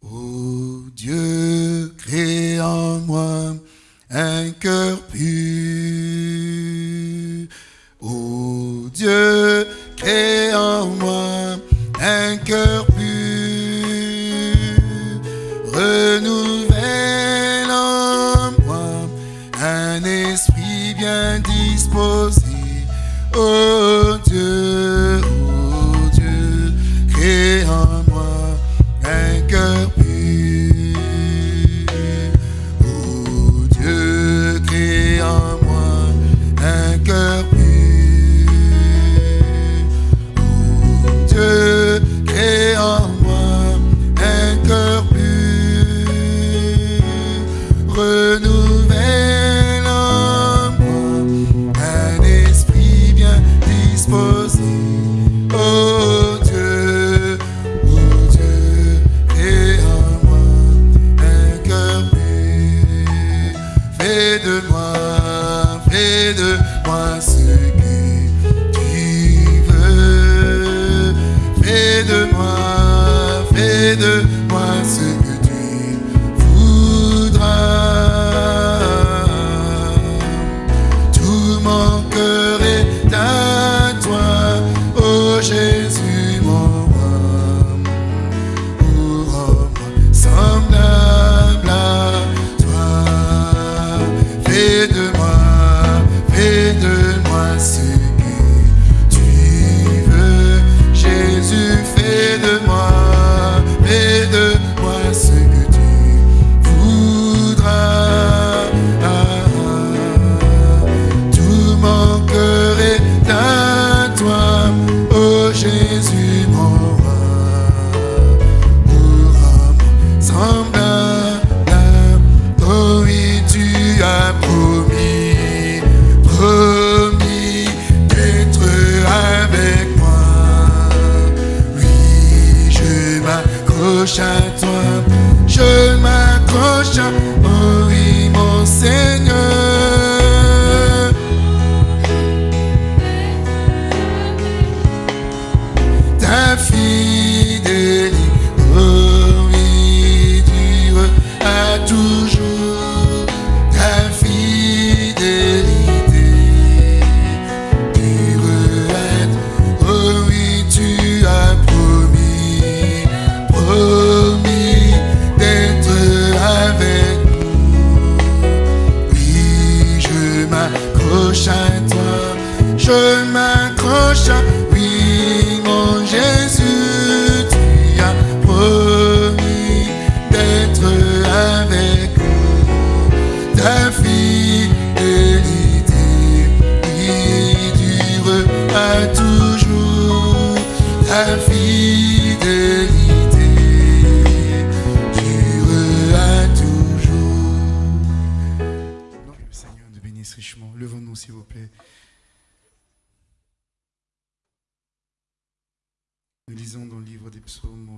Ô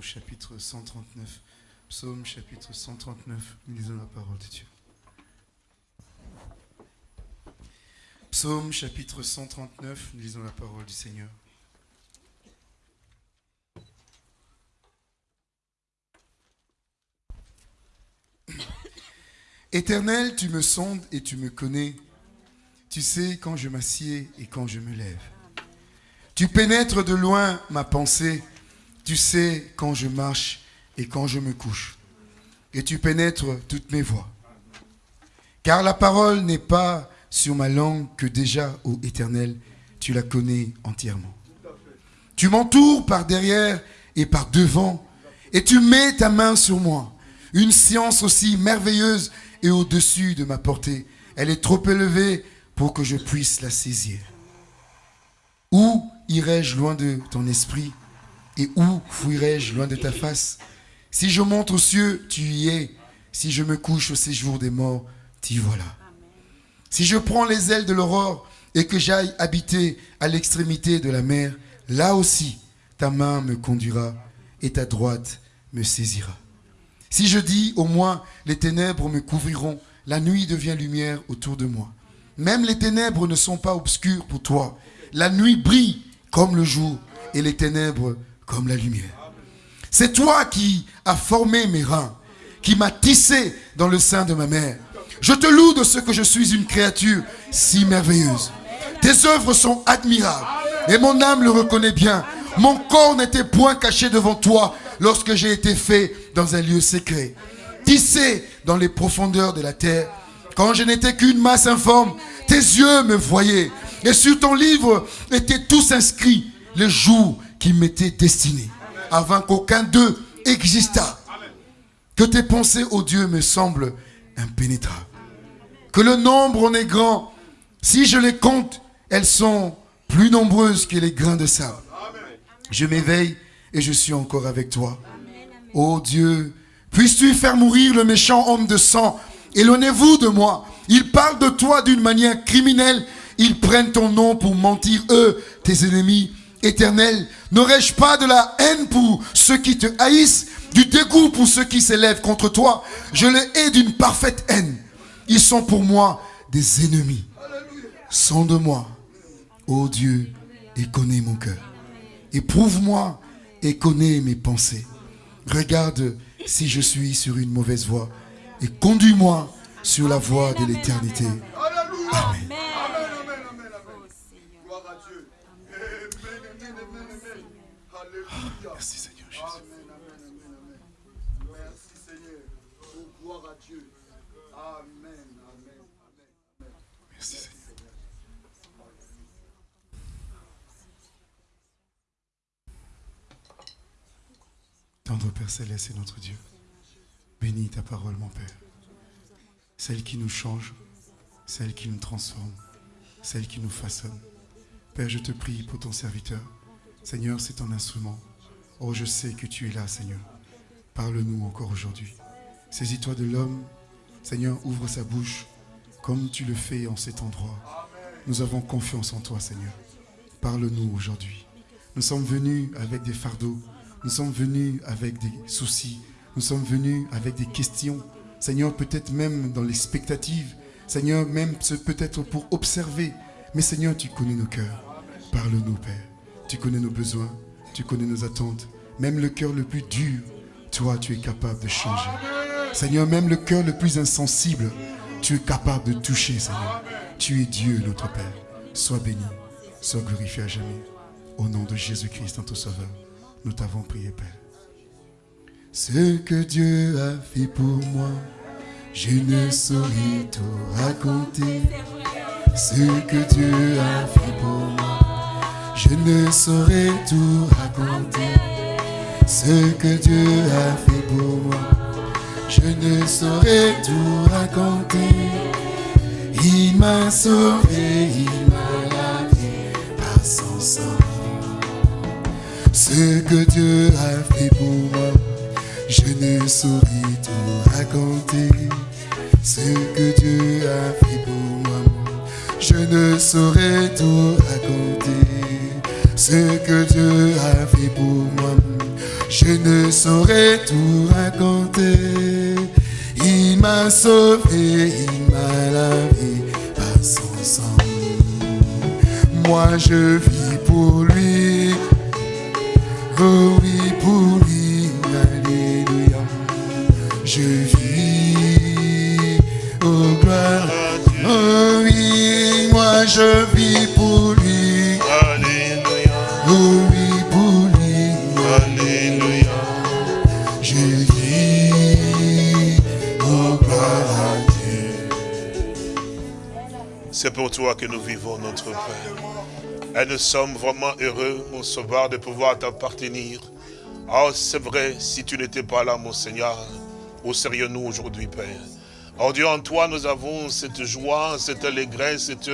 chapitre 139. Psaume chapitre 139. Nous lisons la parole de Dieu. Psaume chapitre 139. Nous lisons la parole du Seigneur. Éternel, tu me sondes et tu me connais. Tu sais quand je m'assieds et quand je me lève. Tu pénètres de loin ma pensée. Tu sais quand je marche et quand je me couche. Et tu pénètres toutes mes voies. Car la parole n'est pas sur ma langue que déjà, ô Éternel, tu la connais entièrement. Tu m'entoures par derrière et par devant, et tu mets ta main sur moi. Une science aussi merveilleuse et au-dessus de ma portée. Elle est trop élevée pour que je puisse la saisir. Où irai-je loin de ton esprit et où fuirai-je loin de ta face? Si je monte aux cieux, tu y es. Si je me couche au séjour des morts, t'y voilà. Si je prends les ailes de l'aurore et que j'aille habiter à l'extrémité de la mer, là aussi ta main me conduira et ta droite me saisira. Si je dis au moins les ténèbres me couvriront, la nuit devient lumière autour de moi. Même les ténèbres ne sont pas obscures pour toi. La nuit brille comme le jour et les ténèbres comme la lumière. C'est toi qui as formé mes reins, qui m'as tissé dans le sein de ma mère. Je te loue de ce que je suis une créature si merveilleuse. Tes œuvres sont admirables et mon âme le reconnaît bien. Mon corps n'était point caché devant toi lorsque j'ai été fait dans un lieu secret, tissé dans les profondeurs de la terre. Quand je n'étais qu'une masse informe, tes yeux me voyaient. Et sur ton livre étaient tous inscrits les jours qui m'étaient destinés, avant qu'aucun d'eux existât. Que tes pensées, ô Dieu, me semblent impénétrables. Que le nombre en est grand. Si je les compte, elles sont plus nombreuses que les grains de sable. Je m'éveille et je suis encore avec toi. Ô Dieu, puisses-tu faire mourir le méchant homme de sang? Éloignez-vous de moi. Ils parlent de toi d'une manière criminelle. Ils prennent ton nom pour mentir, eux, tes ennemis éternels. N'aurais-je pas de la haine pour ceux qui te haïssent, du dégoût pour ceux qui s'élèvent contre toi? Je les hais d'une parfaite haine. Ils sont pour moi des ennemis. Sonde-moi, ô Dieu, et connais mon cœur. Éprouve-moi et connais mes pensées. Regarde si je suis sur une mauvaise voie et conduis-moi sur la voie de l'éternité. Amen. Merci Seigneur. Tendre Père Céleste et notre Dieu. Bénis ta parole, mon Père. Celle qui nous change, celle qui nous transforme, celle qui nous façonne. Père, je te prie pour ton serviteur. Seigneur, c'est ton instrument. Oh, je sais que tu es là, Seigneur. Parle-nous encore aujourd'hui. Saisis-toi de l'homme. Seigneur, ouvre sa bouche comme tu le fais en cet endroit. Nous avons confiance en toi, Seigneur. Parle-nous aujourd'hui. Nous sommes venus avec des fardeaux. Nous sommes venus avec des soucis. Nous sommes venus avec des questions. Seigneur, peut-être même dans l'expectative. Seigneur, même peut-être pour observer. Mais Seigneur, tu connais nos cœurs. Parle-nous, Père. Tu connais nos besoins. Tu connais nos attentes. Même le cœur le plus dur, toi, tu es capable de changer. Seigneur, même le cœur le plus insensible, tu es capable de toucher, Seigneur. Tu es Dieu, notre Père. Sois béni, sois glorifié à jamais. Au nom de Jésus-Christ, notre Sauveur, nous t'avons prié, Père. Ce que Dieu a fait pour moi, je ne saurais tout raconter. Ce que Dieu a fait pour moi, je ne saurais tout raconter. Ce que Dieu a fait pour moi, je ne saurais tout raconter. Il m'a sauvé, il m'a lavé par son sang. Ce que Dieu a fait pour moi, je ne saurais tout raconter. Ce que Dieu a fait pour moi, je ne saurais tout raconter. Ce que Dieu a fait pour moi, je ne saurais tout raconter. Il m'a sauvé, il m'a lavé par son sang. Moi je vis pour lui. Oh oui, pour lui, Alléluia. Je vis, oh gloire. Oh oui, moi je vis pour lui. Alléluia, Oh oui, pour lui. Alléluia. Je vis, oh gloire à Dieu. C'est pour toi que nous vivons notre Père. Et nous sommes vraiment heureux, mon Sauveur, de pouvoir t'appartenir. Oh, c'est vrai, si tu n'étais pas là, mon Seigneur, où serions-nous aujourd'hui, Père? Oh Dieu, en toi, nous avons cette joie, cette allégresse, cette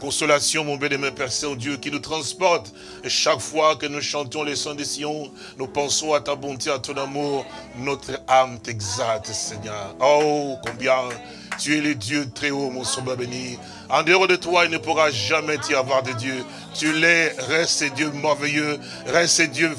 consolation, mon bien-aimé Père Saint-Dieu, qui nous transporte. Et chaque fois que nous chantons les sons des Sion, nous pensons à ta bonté, à ton amour. Notre âme t'exalte, Seigneur. Oh, combien tu es le Dieu très haut, mon Sauveur béni. En dehors de toi, il ne pourra jamais y avoir de Dieu. Tu l'es, reste Dieu merveilleux, reste Dieu,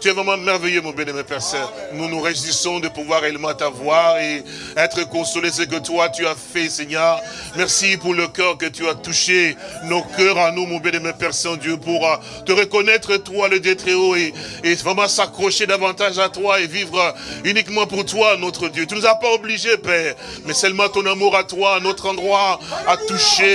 tu es vraiment merveilleux mon bien-aimé Père Saint. Nous nous réjouissons de pouvoir réellement t'avoir et être consolés ce que toi tu as fait Seigneur. Merci pour le cœur que tu as touché, nos cœurs à nous mon bien-aimé Père Saint-Dieu, pour euh, te reconnaître toi le Dieu très haut et, vraiment s'accrocher davantage à toi et vivre uniquement pour toi notre Dieu. Tu nous as pas obligés Père, mais seulement ton amour à toi, à notre endroit, a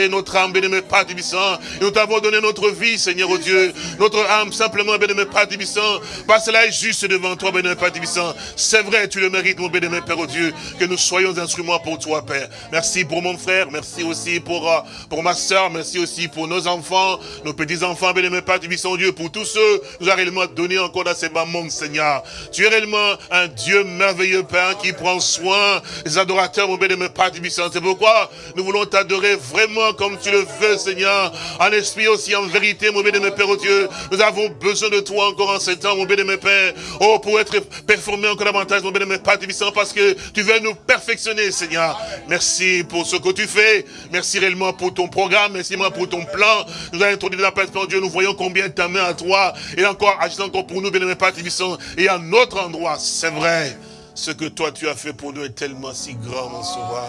notre âme, bien-aimé Père Tibissant. Nous t'avons donné notre vie, Seigneur, au Dieu. Notre âme, simplement, bien-aimé Père Tibissant. Parce cela est juste devant toi, bien-aimé Père Tibissant. C'est vrai, tu le mérites, mon bien-aimé Père, au Dieu. Que nous soyons instruments pour toi, Père. Merci pour mon frère. Merci aussi pour, euh, pour ma soeur. Merci aussi pour nos enfants, nos petits-enfants, bien-aimé Père Tibissant, Dieu. Pour tous ceux que nous a réellement donné encore dans ces moments, Seigneur. Tu es réellement un Dieu merveilleux, Père, qui prend soin des adorateurs, mon bien-aimé Père Tibissant. C'est pourquoi nous voulons t'adorer vraiment comme tu le veux, Seigneur. En esprit aussi, en vérité, mon bien-aimé Père, oh Dieu. Nous avons besoin de toi encore en ce temps, mon bien-aimé Père. Oh, pour être performé encore davantage, mon bien-aimé Père Tibissant, parce que tu veux nous perfectionner, Seigneur. Merci pour ce que tu fais. Merci réellement pour ton programme. Merci réellement pour ton plan. Nous avons introduit la place, Dieu. Nous voyons combien ta main à toi. Et encore, agissant encore pour nous, bien-aimé Père Tibissant. Et à notre endroit, c'est vrai. Ce que toi tu as fait pour nous est tellement si grand, mon sauveur.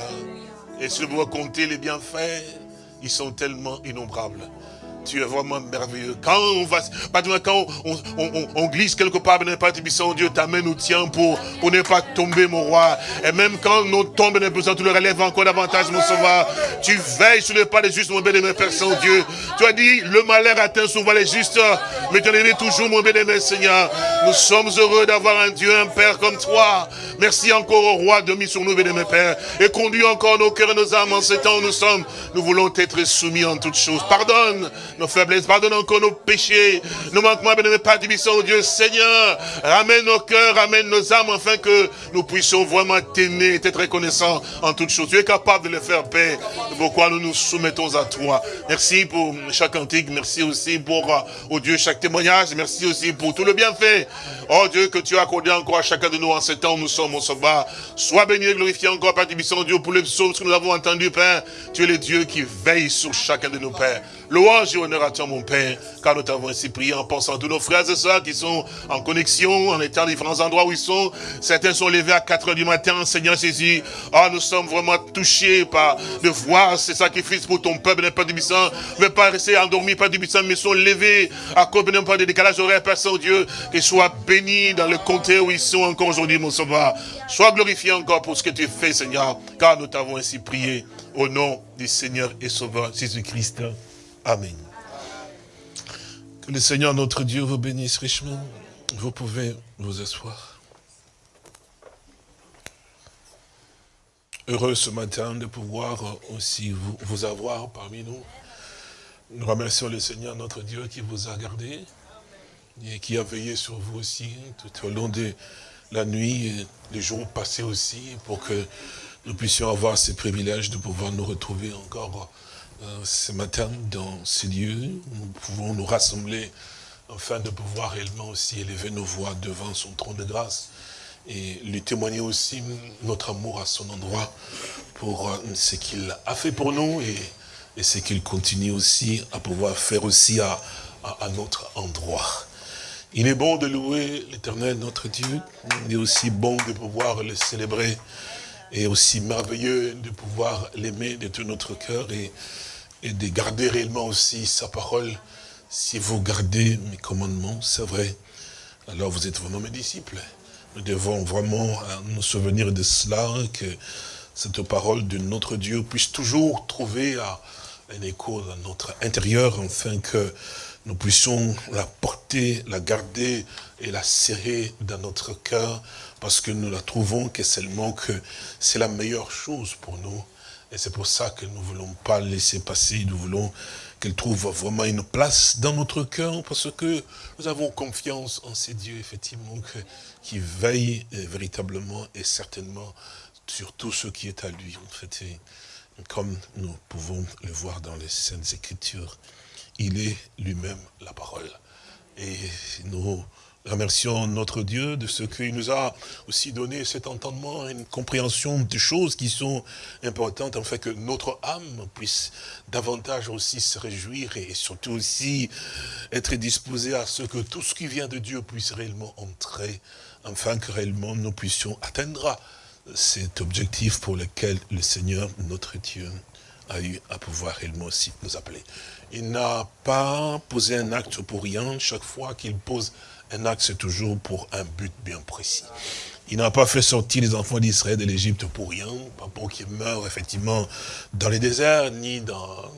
Et si vous compter les bienfaits, ils sont tellement innombrables. Tu es vraiment merveilleux. Quand on va, quand on, on, on, glisse quelque part, ben, pas Dieu, ta main nous tient pour, pour ne pas tomber, mon roi. Et même quand nous tombons, tu le relèves encore davantage, mon sauveur. Tu veilles sur le pas des justes, mon bien-aimé Père Saint-Dieu. Tu as dit, le malheur atteint souvent les justes, mais tu en toujours, mon bien-aimé Seigneur. Nous sommes heureux d'avoir un Dieu, un Père comme toi. Merci encore au roi de mis sur nous, bien-aimé Père. Et conduis encore nos cœurs et nos âmes en ce temps où nous sommes. Nous voulons être soumis en toutes choses. Pardonne nos faiblesses, pardonne encore nos péchés, nos manquements, bien Père au Dieu Seigneur, ramène nos cœurs, ramène nos âmes, afin que nous puissions vraiment t'aimer et être reconnaissants en toutes choses. Tu es capable de le faire, Père, pourquoi nous nous soumettons à toi. Merci pour chaque antique, merci aussi pour, oh Dieu, chaque témoignage, merci aussi pour tout le bienfait, oh Dieu, que tu as accordé encore à chacun de nous en ce temps où nous sommes, mon sauveur. Sois béni et glorifié encore, Père Tibissant, Dieu, pour les psaumes que nous avons entendus, Père. Tu es le Dieu qui veille sur chacun de nos pères. Louange et honneur à toi, mon Père, car nous t'avons ainsi prié en pensant à tous nos frères et sœurs qui sont en connexion, en étant différents endroits où ils sont. Certains sont levés à 4 heures du matin, Seigneur Jésus. Ah, nous sommes vraiment touchés par de voir ces sacrifices pour ton peuple, Père du Bisson. Ne pas rester endormis, Père du Bisson, mais sont levés à cause de pas de décalage horaire, Père Saint-Dieu. Qu'ils soient bénis dans le comté où ils sont encore aujourd'hui, mon sauveur. Sois glorifié encore pour ce que tu fais, Seigneur, car nous t'avons ainsi prié au nom du Seigneur et Sauveur Jésus-Christ. Amen. Que le Seigneur notre Dieu vous bénisse richement. Vous pouvez vous asseoir. Heureux ce matin de pouvoir aussi vous, avoir parmi nous. Nous remercions le Seigneur notre Dieu qui vous a gardé et qui a veillé sur vous aussi tout au long de la nuit et les jours passés aussi pour que nous puissions avoir ce privilège de pouvoir nous retrouver encore ce matin dans ces lieux. Nous pouvons nous rassembler afin de pouvoir réellement aussi élever nos voix devant son trône de grâce et lui témoigner aussi notre amour à son endroit pour euh, ce qu'il a fait pour nous et, et ce qu'il continue aussi à pouvoir faire aussi à, à, notre endroit. Il est bon de louer l'éternel notre Dieu, il est aussi bon de pouvoir le célébrer et aussi merveilleux de pouvoir l'aimer de tout notre cœur et et de garder réellement aussi sa parole. Si vous gardez mes commandements, c'est vrai, alors vous êtes vraiment mes disciples. Nous devons vraiment euh, nous souvenir de cela, que cette parole de notre Dieu puisse toujours trouver un écho dans notre intérieur, afin que nous puissions la porter, la garder et la serrer dans notre cœur, parce que nous la trouvons que seulement que c'est la meilleure chose pour nous. Et c'est pour ça que nous ne voulons pas laisser passer, nous voulons qu'elle trouve vraiment une place dans notre cœur, parce que nous avons confiance en ces dieux, effectivement, qui veillent véritablement et certainement sur tout ce qui est à lui, en fait. comme nous pouvons le voir dans les Saintes Écritures, il est lui-même la parole. Et nous Remercions notre Dieu de ce qu'il nous a aussi donné cet entendement, une compréhension des choses qui sont importantes, afin que notre âme puisse davantage aussi se réjouir et surtout aussi être disposée à ce que tout ce qui vient de Dieu puisse réellement entrer, afin que réellement nous puissions atteindre cet objectif pour lequel le Seigneur, notre Dieu, a eu à pouvoir réellement aussi nous appeler. Il n'a pas posé un acte pour rien, chaque fois qu'il pose un acte, c'est toujours pour un but bien précis. Il n'a pas fait sortir les enfants d'Israël de l'Égypte pour rien, pas pour qu'ils meurent effectivement dans les déserts, ni dans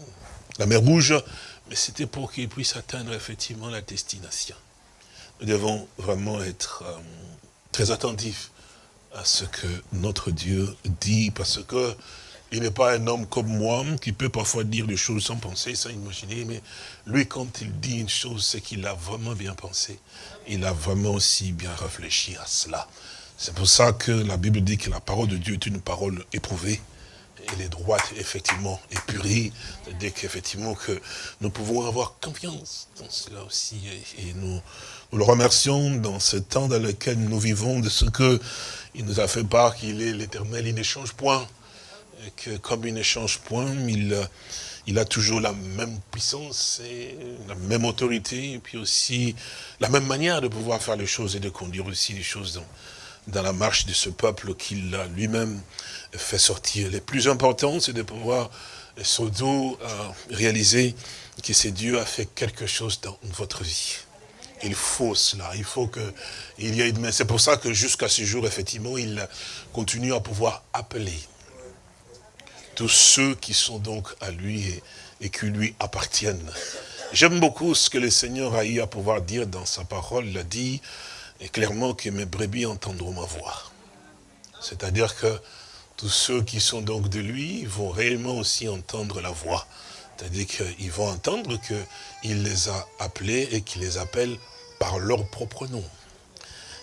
la mer Rouge, mais c'était pour qu'ils puissent atteindre effectivement la destination. Nous devons vraiment être euh, très attentifs à ce que notre Dieu dit, parce que il n'est pas un homme comme moi qui peut parfois dire des choses sans penser, sans imaginer, mais lui, quand il dit une chose, c'est qu'il a vraiment bien pensé. Il a vraiment aussi bien réfléchi à cela. C'est pour ça que la Bible dit que la parole de Dieu est une parole éprouvée. Elle est droite, effectivement, épurée. C'est-à-dire qu'effectivement, que nous pouvons avoir confiance dans cela aussi. Et nous, le remercions dans ce temps dans lequel nous vivons de ce que il nous a fait part qu'il est l'éternel, il n'échange point que comme il ne change point, il, il a toujours la même puissance, et la même autorité, et puis aussi la même manière de pouvoir faire les choses et de conduire aussi les choses dans, dans la marche de ce peuple qu'il a lui-même fait sortir. Le plus important, c'est de pouvoir euh, réaliser que c'est Dieu a fait quelque chose dans votre vie. Il faut cela, il faut que il y ait mais c'est pour ça que jusqu'à ce jour, effectivement, il continue à pouvoir appeler tous ceux qui sont donc à lui et, qui lui appartiennent. J'aime beaucoup ce que le Seigneur a eu à pouvoir dire dans sa parole. Il a dit clairement que mes brebis entendront ma voix. C'est-à-dire que tous ceux qui sont donc de lui vont réellement aussi entendre la voix. C'est-à-dire qu'ils vont entendre qu'il les a appelés et qu'il les appelle par leur propre nom.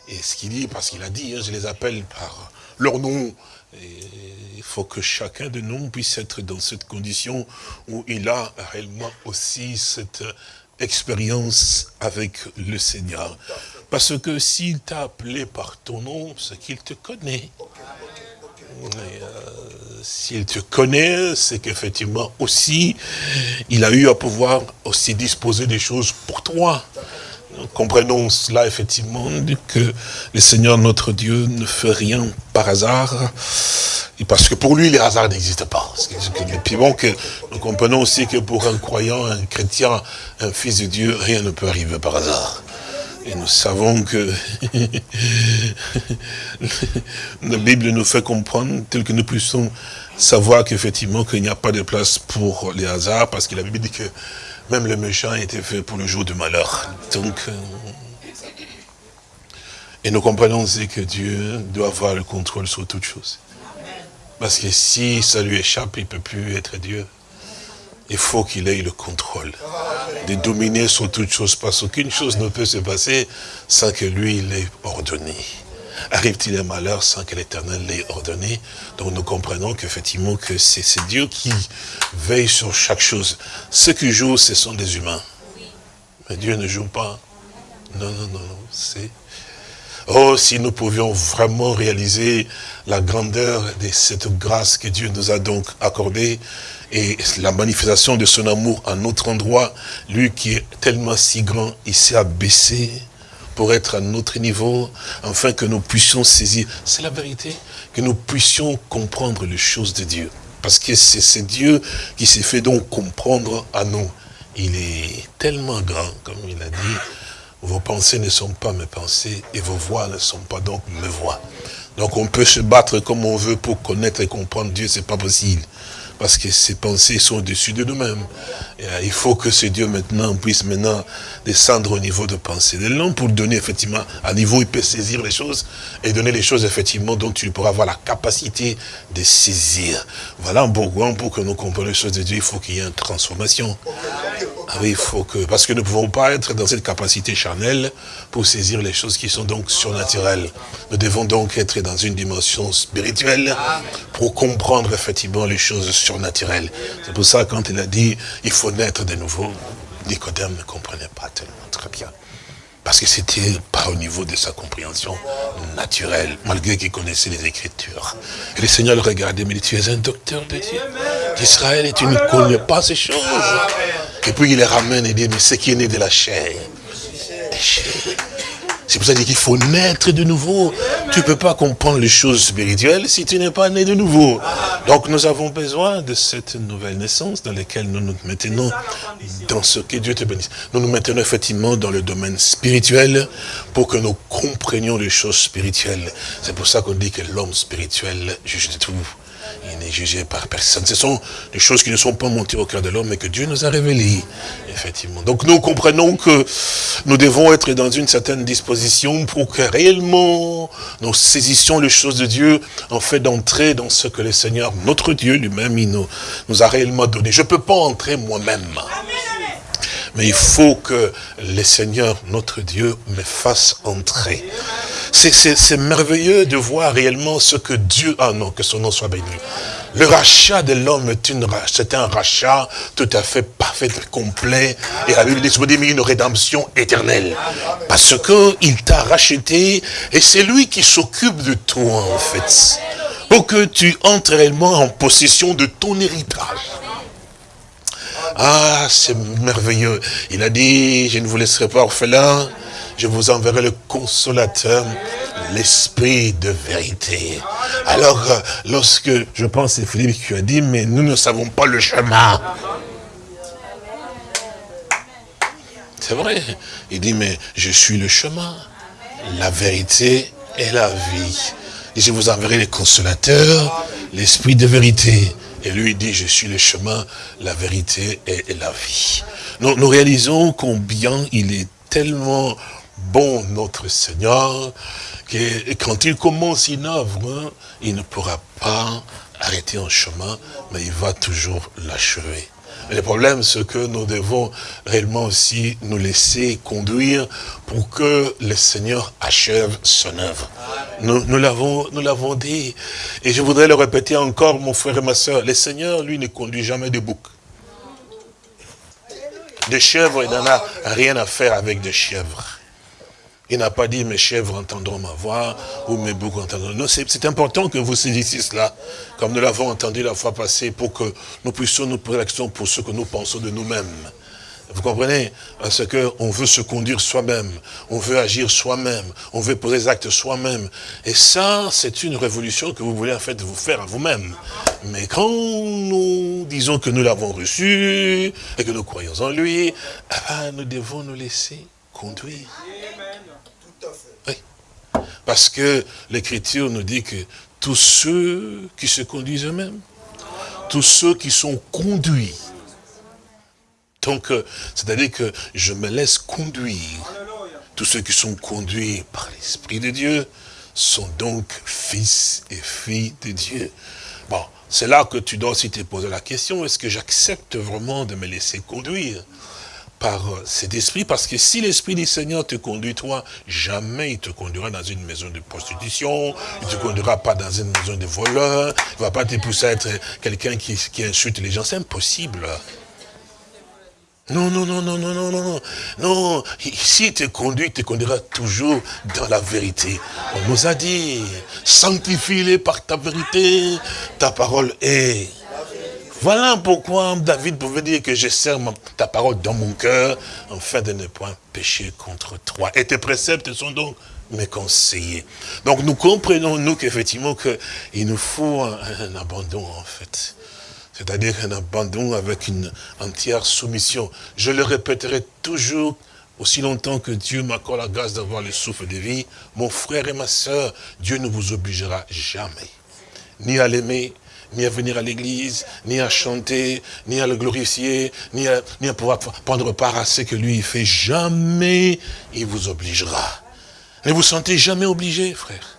Et ce qu'il dit, parce qu'il a dit, hein, je les appelle par leur nom, il faut que chacun de nous puisse être dans cette condition où il a réellement aussi cette expérience avec le Seigneur. Parce que s'il t'a appelé par ton nom, c'est qu'il te connaît. Euh, s'il te connaît, c'est qu'effectivement aussi, il a eu à pouvoir aussi disposer des choses pour toi comprenons cela effectivement, que le Seigneur notre Dieu ne fait rien par hasard, et parce que pour lui, les hasards n'existent pas. Et puis bon, que nous comprenons aussi que pour un croyant, un chrétien, un fils de Dieu, rien ne peut arriver par hasard. Et nous savons que la Bible nous fait comprendre, tel que nous puissions savoir qu'effectivement, qu'il n'y a pas de place pour les hasards, parce que la Bible dit que même le méchant était fait pour le jour du malheur. Donc, euh, et nous comprenons aussi que Dieu doit avoir le contrôle sur toutes choses. Parce que si ça lui échappe, il ne peut plus être Dieu. Il faut qu'il ait le contrôle de dominer sur toutes choses, parce qu'aucune chose ne peut se passer sans que lui, il ait ordonné. Arrive-t-il un malheur sans que l'Éternel l'ait ordonné? Donc nous comprenons qu'effectivement que c'est Dieu qui veille sur chaque chose. Ceux qui jouent, ce sont des humains. Mais Dieu ne joue pas. Non, non, non, c'est... Oh, si nous pouvions vraiment réaliser la grandeur de cette grâce que Dieu nous a donc accordée et la manifestation de son amour à notre endroit, lui qui est tellement si grand, il s'est abaissé pour être à notre niveau, afin que nous puissions saisir, c'est la vérité, que nous puissions comprendre les choses de Dieu. Parce que c'est Dieu qui s'est fait donc comprendre à nous. Il est tellement grand, comme il a dit, vos pensées ne sont pas mes pensées et vos voix ne sont pas donc mes voix. Donc on peut se battre comme on veut pour connaître et comprendre Dieu, c'est pas possible parce que ses pensées sont au-dessus de nous-mêmes. Euh, il faut que ce Dieu maintenant puisse maintenant descendre au niveau de pensée de l'homme pour donner effectivement, à niveau il peut saisir les choses et donner les choses effectivement dont tu pourras avoir la capacité de saisir. Voilà pourquoi pour que nous comprenions les choses de Dieu, il faut qu'il y ait une transformation. Ah oui, il faut que, parce que nous ne pouvons pas être dans cette capacité charnelle pour saisir les choses qui sont donc surnaturelles. Nous devons donc être dans une dimension spirituelle pour comprendre effectivement les choses surnaturelles. C'est pour ça quand il a dit, il faut naître de nouveau, Nicodème ne comprenait pas tellement très bien. Parce que c'était pas au niveau de sa compréhension naturelle, malgré qu'il connaissait les Écritures. Et le Seigneur le regardait, mais dit, tu es un docteur de Dieu d'Israël et tu ne connais pas ces choses. Et puis il les ramène et dit, mais ce qui est né de la chair c'est pour ça qu'il faut naître de nouveau. Tu ne peux pas comprendre les choses spirituelles si tu n'es pas né de nouveau. Donc nous avons besoin de cette nouvelle naissance dans laquelle nous nous maintenons dans ce que Dieu te bénisse. Nous nous maintenons effectivement dans le domaine spirituel pour que nous comprenions les choses spirituelles. C'est pour ça qu'on dit que l'homme spirituel juge de tout. N'est jugé par personne. Ce sont des choses qui ne sont pas montées au cœur de l'homme, mais que Dieu nous a révélées, effectivement. Donc nous comprenons que nous devons être dans une certaine disposition pour que réellement nous saisissions les choses de Dieu, en fait d'entrer dans ce que le Seigneur, notre Dieu lui-même, nous, nous a réellement donné. Je ne peux pas entrer moi-même. Mais il faut que le Seigneur, notre Dieu, me fasse entrer. C'est merveilleux de voir réellement ce que Dieu a, non, que son nom soit béni. Le rachat de l'homme c'est un rachat tout à fait parfait, complet. Et la Bible dit, une rédemption éternelle. Parce qu'il t'a racheté et c'est lui qui s'occupe de toi, en fait. Pour que tu entres réellement en possession de ton héritage. Ah, c'est merveilleux. Il a dit, je ne vous laisserai pas orphelin, je vous enverrai le consolateur, l'esprit de vérité. Alors, euh, lorsque, je pense c'est Philippe qui a dit, mais nous ne savons pas le chemin. C'est vrai. Il dit, mais je suis le chemin, la vérité et la vie. Et je vous enverrai le consolateur, l'esprit de vérité. Et lui dit, je suis le chemin, la vérité et la vie. Nous, nous réalisons combien il est tellement bon notre Seigneur, que quand il commence une œuvre, il ne pourra pas arrêter en chemin, mais il va toujours l'achever. Le problème, c'est que nous devons réellement aussi nous laisser conduire pour que le Seigneur achève son œuvre. Nous, nous l'avons dit. Et je voudrais le répéter encore, mon frère et ma soeur. Le Seigneur, lui, ne conduit jamais de boucs. Des chèvres, il n'en a rien à faire avec des chèvres. Il n'a pas dit mes chèvres entendront ma voix ou mes boucs entendront. Non, c'est important que vous saisissiez cela, comme nous l'avons entendu la fois passée, pour que nous puissions nous poser l'action pour ce que nous pensons de nous-mêmes. Vous comprenez? Parce qu'on veut se conduire soi-même, on veut agir soi-même, on veut poser des actes soi-même. Et ça, c'est une révolution que vous voulez en fait vous faire à vous-même. Mais quand nous disons que nous l'avons reçu et que nous croyons en lui, ben, nous devons nous laisser conduire. Parce que l'Écriture nous dit que tous ceux qui se conduisent eux-mêmes, tous ceux qui sont conduits, donc euh, c'est-à-dire que je me laisse conduire, tous ceux qui sont conduits par l'Esprit de Dieu sont donc fils et filles de Dieu. Bon, c'est là que tu dois aussi te poser la question, est-ce que j'accepte vraiment de me laisser conduire? Par cet esprit, parce que si l'esprit du Seigneur te conduit, toi, jamais il te conduira dans une maison de prostitution, il ne te conduira pas dans une maison de voleurs, il va pas te pousser à être quelqu'un qui, qui insulte les gens, c'est impossible. Non, non, non, non, non, non, non, non. S'il te conduit, il te conduira toujours dans la vérité. On nous a dit, sanctifie-les par ta vérité, ta parole est voilà pourquoi David pouvait dire que je sers ta parole dans mon cœur, afin de ne point pécher contre toi. Et tes préceptes sont donc mes conseillers. Donc nous comprenons, nous, qu'effectivement, qu'il nous faut un, un, abandon, en fait. C'est-à-dire un abandon avec une entière soumission. Je le répéterai toujours, aussi longtemps que Dieu m'accorde la grâce d'avoir le souffle de vie, mon frère et ma soeur, Dieu ne vous obligera jamais, ni à l'aimer, ni à venir à l'église, ni à chanter, ni à le glorifier, ni à, ni à pouvoir prendre part à ce que lui fait. Jamais il vous obligera. Ne vous sentez jamais obligé, frère.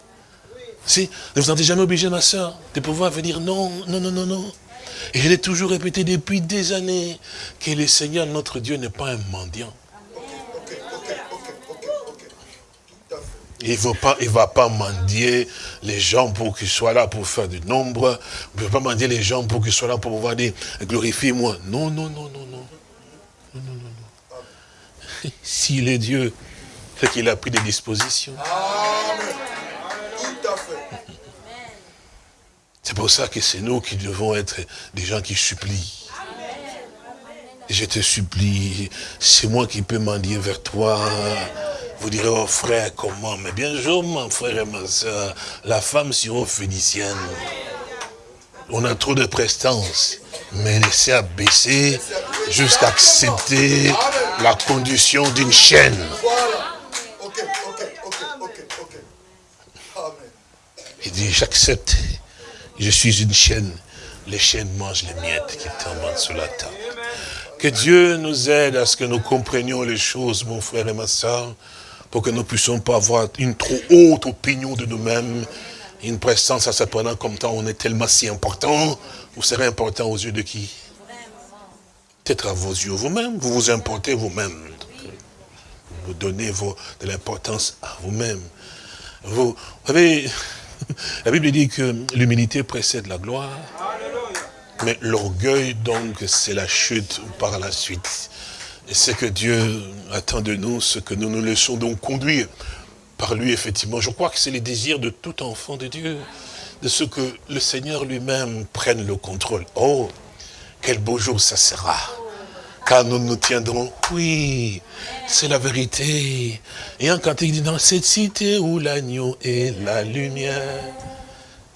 Si, ne vous sentez jamais obligé, ma soeur, de pouvoir venir. Non, non, non, non, non. Et je l'ai toujours répété depuis des années, que le Seigneur, notre Dieu, n'est pas un mendiant. Il ne pas, il va pas mendier les gens pour qu'ils soient là pour faire du nombre. Il ne va pas mendier les gens pour qu'ils soient là pour pouvoir dire, glorifie-moi. Non, non, non, non, non. Non, non, non, non. S'il est Dieu, c'est qu'il a pris des dispositions. C'est pour ça que c'est nous qui devons être des gens qui supplient. Je te supplie, c'est moi qui peux mendier vers toi. Vous direz, oh frère, comment? Mais bien sûr, mon frère et ma soeur, la femme syro-phénicienne. On a trop de prestance. Mais laissez abaisser jusqu'à accepter la condition d'une chaîne. Il dit, j'accepte. Je suis une chaîne. Les chaînes mangent les miettes qui tombent sous la table. Que Dieu nous aide à ce que nous comprenions les choses, mon frère et ma soeur, pour que nous ne puissions pas avoir une trop haute opinion de nous-mêmes, une prestance à ce point comme temps on est tellement si important, vous serez important aux yeux de qui? Peut-être à vos yeux vous-même, vous vous importez vous-même. Vous donnez de l'importance à vous-même. Vous, savez, la Bible dit que l'humilité précède la gloire. Mais l'orgueil, donc, c'est la chute par la suite. Et c'est que Dieu attend de nous ce que nous nous laissons donc conduire par lui, effectivement. Je crois que c'est le désir de tout enfant de Dieu, de ce que le Seigneur lui-même prenne le contrôle. Oh, quel beau jour ça sera car nous nous tiendrons. Oui, c'est la vérité. Et un cantique dit, dans cette cité où l'agneau est la lumière,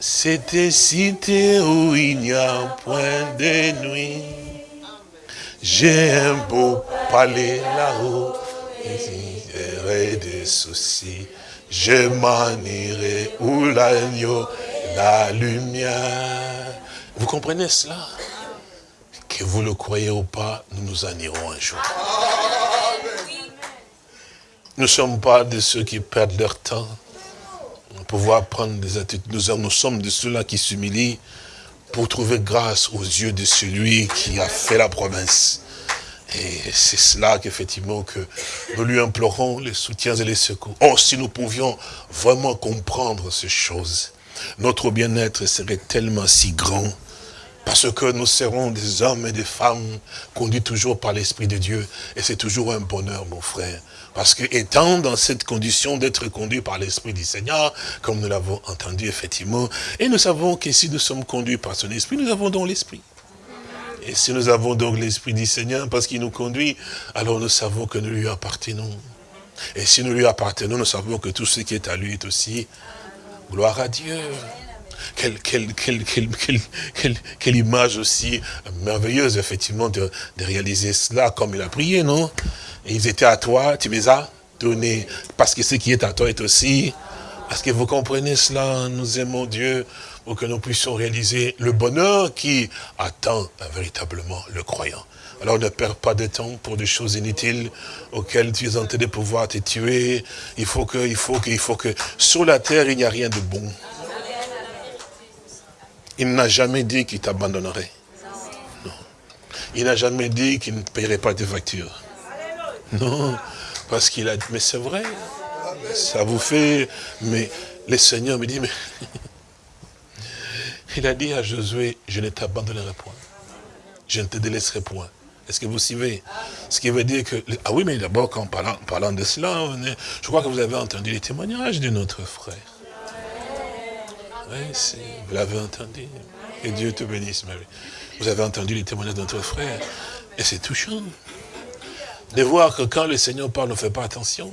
cette cité où il n'y a point de nuit. J'ai un beau palais là-haut, et des soucis. Je m'en irai où l'agneau, la lumière. Vous comprenez cela? Que vous le croyez ou pas, nous nous en irons un jour. Nous ne sommes pas de ceux qui perdent leur temps pour pouvoir prendre des attitudes. Nous, nous sommes de ceux-là qui s'humilient pour trouver grâce aux yeux de celui qui a fait la promesse. Et c'est cela qu'effectivement que nous lui implorons les soutiens et les secours. Oh, si nous pouvions vraiment comprendre ces choses, notre bien-être serait tellement si grand parce que nous serons des hommes et des femmes conduits toujours par l'Esprit de Dieu. Et c'est toujours un bonheur, mon frère. Parce que étant dans cette condition d'être conduit par l'Esprit du Seigneur, comme nous l'avons entendu effectivement, et nous savons que si nous sommes conduits par son Esprit, nous avons donc l'Esprit. Et si nous avons donc l'Esprit du Seigneur, parce qu'il nous conduit, alors nous savons que nous lui appartenons. Et si nous lui appartenons, nous savons que tout ce qui est à lui est aussi gloire à Dieu. Quelle, image aussi merveilleuse, effectivement, de, réaliser cela comme il a prié, non? Ils étaient à toi, tu les as donnés, parce que ce qui est à toi est aussi... Est-ce que vous comprenez cela? Nous aimons Dieu pour que nous puissions réaliser le bonheur qui attend véritablement le croyant. Alors ne perds pas de temps pour des choses inutiles auxquelles tu es en train de pouvoir te tuer. Il faut que, il faut que, il faut que, sur la terre, il n'y a rien de bon. Il n'a jamais dit qu'il t'abandonnerait. Non. Il n'a jamais dit qu'il ne paierait pas tes factures. Non, parce qu'il a dit, mais c'est vrai, ça vous fait, mais le Seigneur me dit, mais il a dit à Josué, je ne t'abandonnerai point, je ne te délaisserai point. Est-ce que vous suivez? Ce qui veut dire que... Ah oui, mais d'abord, en parlant, parlant de cela, je crois que vous avez entendu les témoignages de notre frère. Vous l'avez entendu. Et Dieu te bénisse, Marie. Vous avez entendu les témoignages de notre frère. Et c'est touchant. De voir que quand le Seigneur parle, on ne fait pas attention.